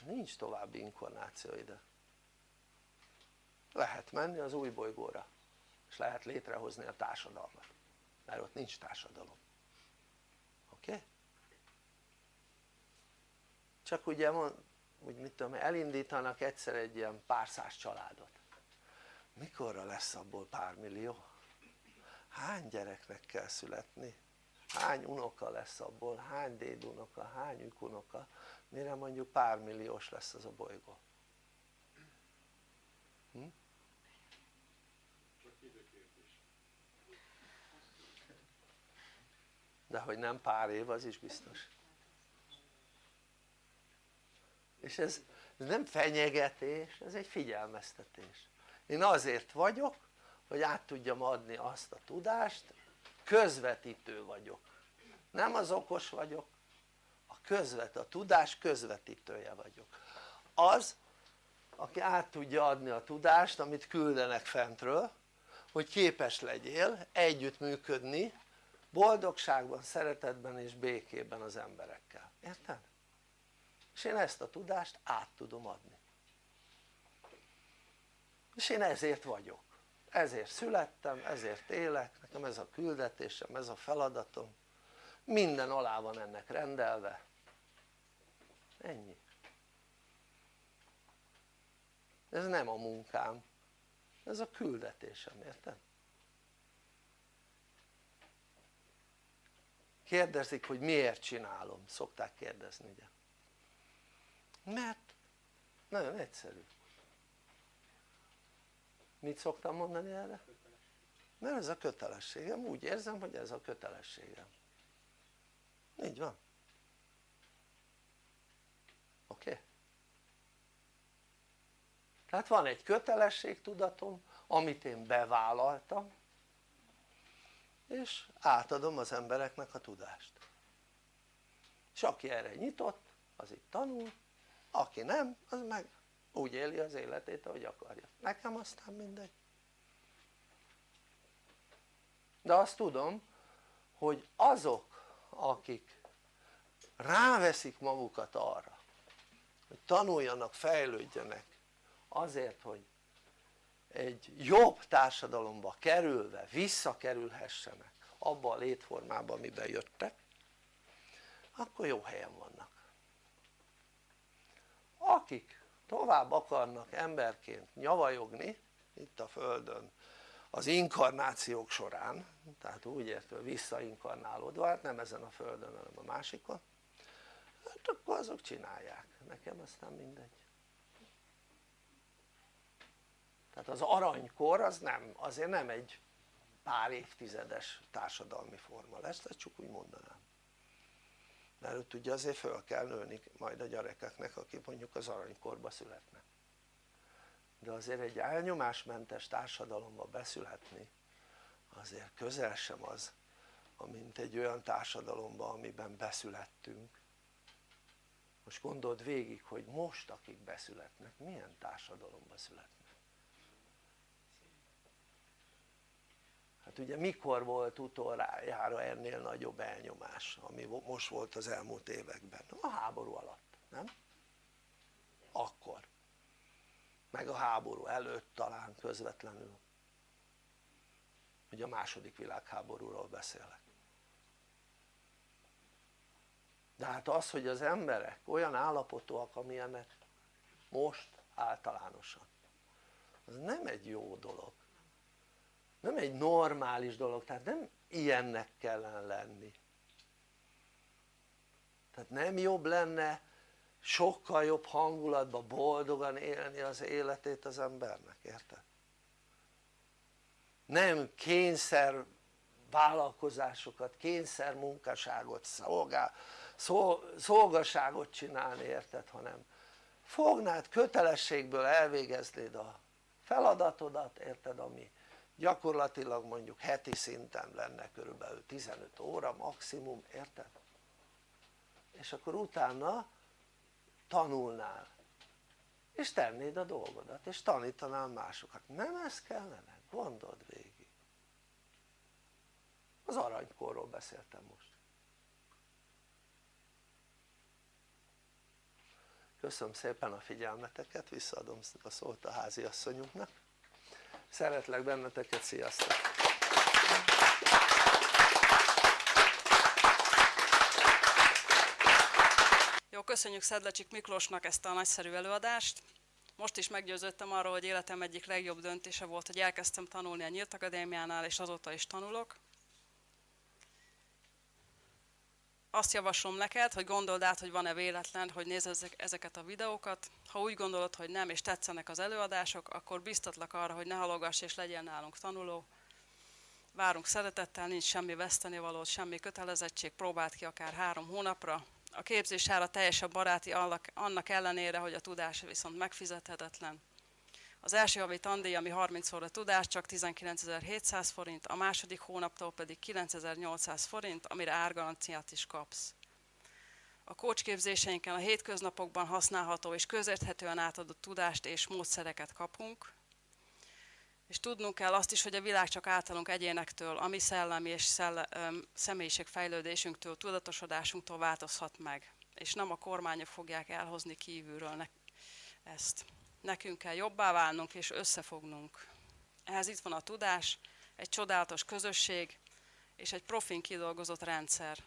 nincs további inkarnáció ide lehet menni az új bolygóra és lehet létrehozni a társadalmat mert ott nincs társadalom oké? Okay? csak ugye mond, úgy mit tudom elindítanak egyszer egy ilyen pár száz családot mikorra lesz abból pár millió? hány gyereknek kell születni? hány unoka lesz abból? hány dédunoka? hány ükunoka? Mire mondjuk pár milliós lesz az a bolygó? Hm? de hogy nem pár év az is biztos és ez, ez nem fenyegetés, ez egy figyelmeztetés én azért vagyok hogy át tudjam adni azt a tudást közvetítő vagyok nem az okos vagyok közvet, a tudás közvetítője vagyok. Az aki át tudja adni a tudást amit küldenek fentről hogy képes legyél együttműködni boldogságban, szeretetben és békében az emberekkel, érted? és én ezt a tudást át tudom adni. És én ezért vagyok, ezért születtem, ezért élek, nekem ez a küldetésem, ez a feladatom. Minden alá van ennek rendelve ennyi. Ez nem a munkám. Ez a küldetésem, érted? kérdezik hogy miért csinálom, szokták kérdezni ugye? Mert nagyon egyszerű. Mit szoktam mondani erre? mert ez a kötelességem, úgy érzem hogy ez a kötelességem. Így van oké? Okay? Tehát van egy kötelességtudatom amit én bevállaltam és átadom az embereknek a tudást. És aki erre nyitott az itt tanul aki nem az meg úgy éli az életét ahogy akarja. Nekem aztán mindegy. De azt tudom hogy azok akik ráveszik magukat arra hogy tanuljanak, fejlődjenek azért hogy egy jobb társadalomba kerülve visszakerülhessenek abba a létformába amiben jöttek akkor jó helyen vannak. Akik tovább akarnak emberként nyavajogni itt a földön az inkarnációk során tehát úgy értve visszainkarnálódva hát nem ezen a földön hanem a másikon hát akkor azok csinálják. Nekem aztán mindegy tehát az aranykor az nem, azért nem egy pár évtizedes társadalmi forma lesz, ezt csak úgy mondanám. Mert ott ugye azért föl kell nőni majd a gyerekeknek akik mondjuk az aranykorba születnek de azért egy elnyomásmentes társadalomba beszületni azért közel sem az mint egy olyan társadalomba amiben beszülettünk. Most gondold végig hogy most akik beszületnek milyen társadalomba születnek hát ugye mikor volt utoljára ennél nagyobb elnyomás ami most volt az elmúlt években? a háború alatt, nem? akkor meg a háború előtt talán közvetlenül ugye a második világháborúról beszélek de hát az hogy az emberek olyan állapotúak amilyenek most általánosan az nem egy jó dolog nem egy normális dolog, tehát nem ilyennek kellene lenni tehát nem jobb lenne sokkal jobb hangulatban boldogan élni az életét az embernek, érted? nem kényszer vállalkozásokat, kényszer munkaságot, szolgál, szolgaságot csinálni érted? hanem fognád kötelességből elvégeznéd a feladatodat érted ami gyakorlatilag mondjuk heti szinten lenne körülbelül 15 óra maximum, érted? és akkor utána tanulnál és tennéd a dolgodat és tanítanál másokat, nem ez kellene? gondold végig az aranykorról beszéltem most köszönöm szépen a figyelmeteket, visszaadom a szót a háziasszonyunknak szeretlek benneteket, sziasztok! Jó, köszönjük Szedlecsik Miklósnak ezt a nagyszerű előadást. Most is meggyőződtem arról, hogy életem egyik legjobb döntése volt, hogy elkezdtem tanulni a Nyílt Akadémiánál, és azóta is tanulok. Azt javaslom neked, hogy gondold át, hogy van-e véletlen, hogy nézd ezeket a videókat. Ha úgy gondolod, hogy nem, és tetszenek az előadások, akkor biztatlak arra, hogy ne halogass és legyen nálunk tanuló. Várunk szeretettel, nincs semmi vesztenivaló, semmi kötelezettség, próbáld ki akár három hónapra. A képzés ára teljesen baráti annak ellenére, hogy a tudás viszont megfizethetetlen. Az első havi tandíj, ami 30 óra tudás, csak 19.700 forint, a második hónaptól pedig 9.800 forint, amire árgaranciát is kapsz. A kócsképzéseinken a hétköznapokban használható és közérthetően átadott tudást és módszereket kapunk, és tudnunk kell azt is, hogy a világ csak általunk egyénektől, a mi szellemi és szelle, személyiségfejlődésünktől, tudatosodásunktól változhat meg, és nem a kormányok fogják elhozni kívülről ezt nekünk kell jobbá válnunk és összefognunk. Ehhez itt van a tudás, egy csodálatos közösség és egy profin kidolgozott rendszer.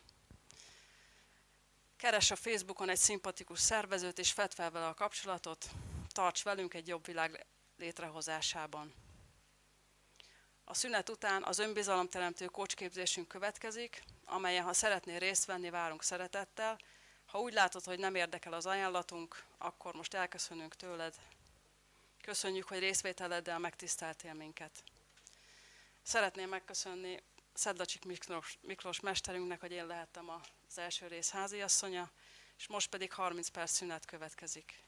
Keres a Facebookon egy szimpatikus szervezőt és fedd fel vele a kapcsolatot, tarts velünk egy jobb világ létrehozásában. A szünet után az önbizalomteremtő kocsképzésünk következik, amelyen ha szeretnél részt venni, várunk szeretettel. Ha úgy látod, hogy nem érdekel az ajánlatunk, akkor most elköszönünk tőled, Köszönjük, hogy részvételeddel megtiszteltél minket. Szeretném megköszönni Szedlacsik Miklós, Miklós mesterünknek, hogy én lehettem az első rész háziasszonya, és most pedig 30 perc szünet következik.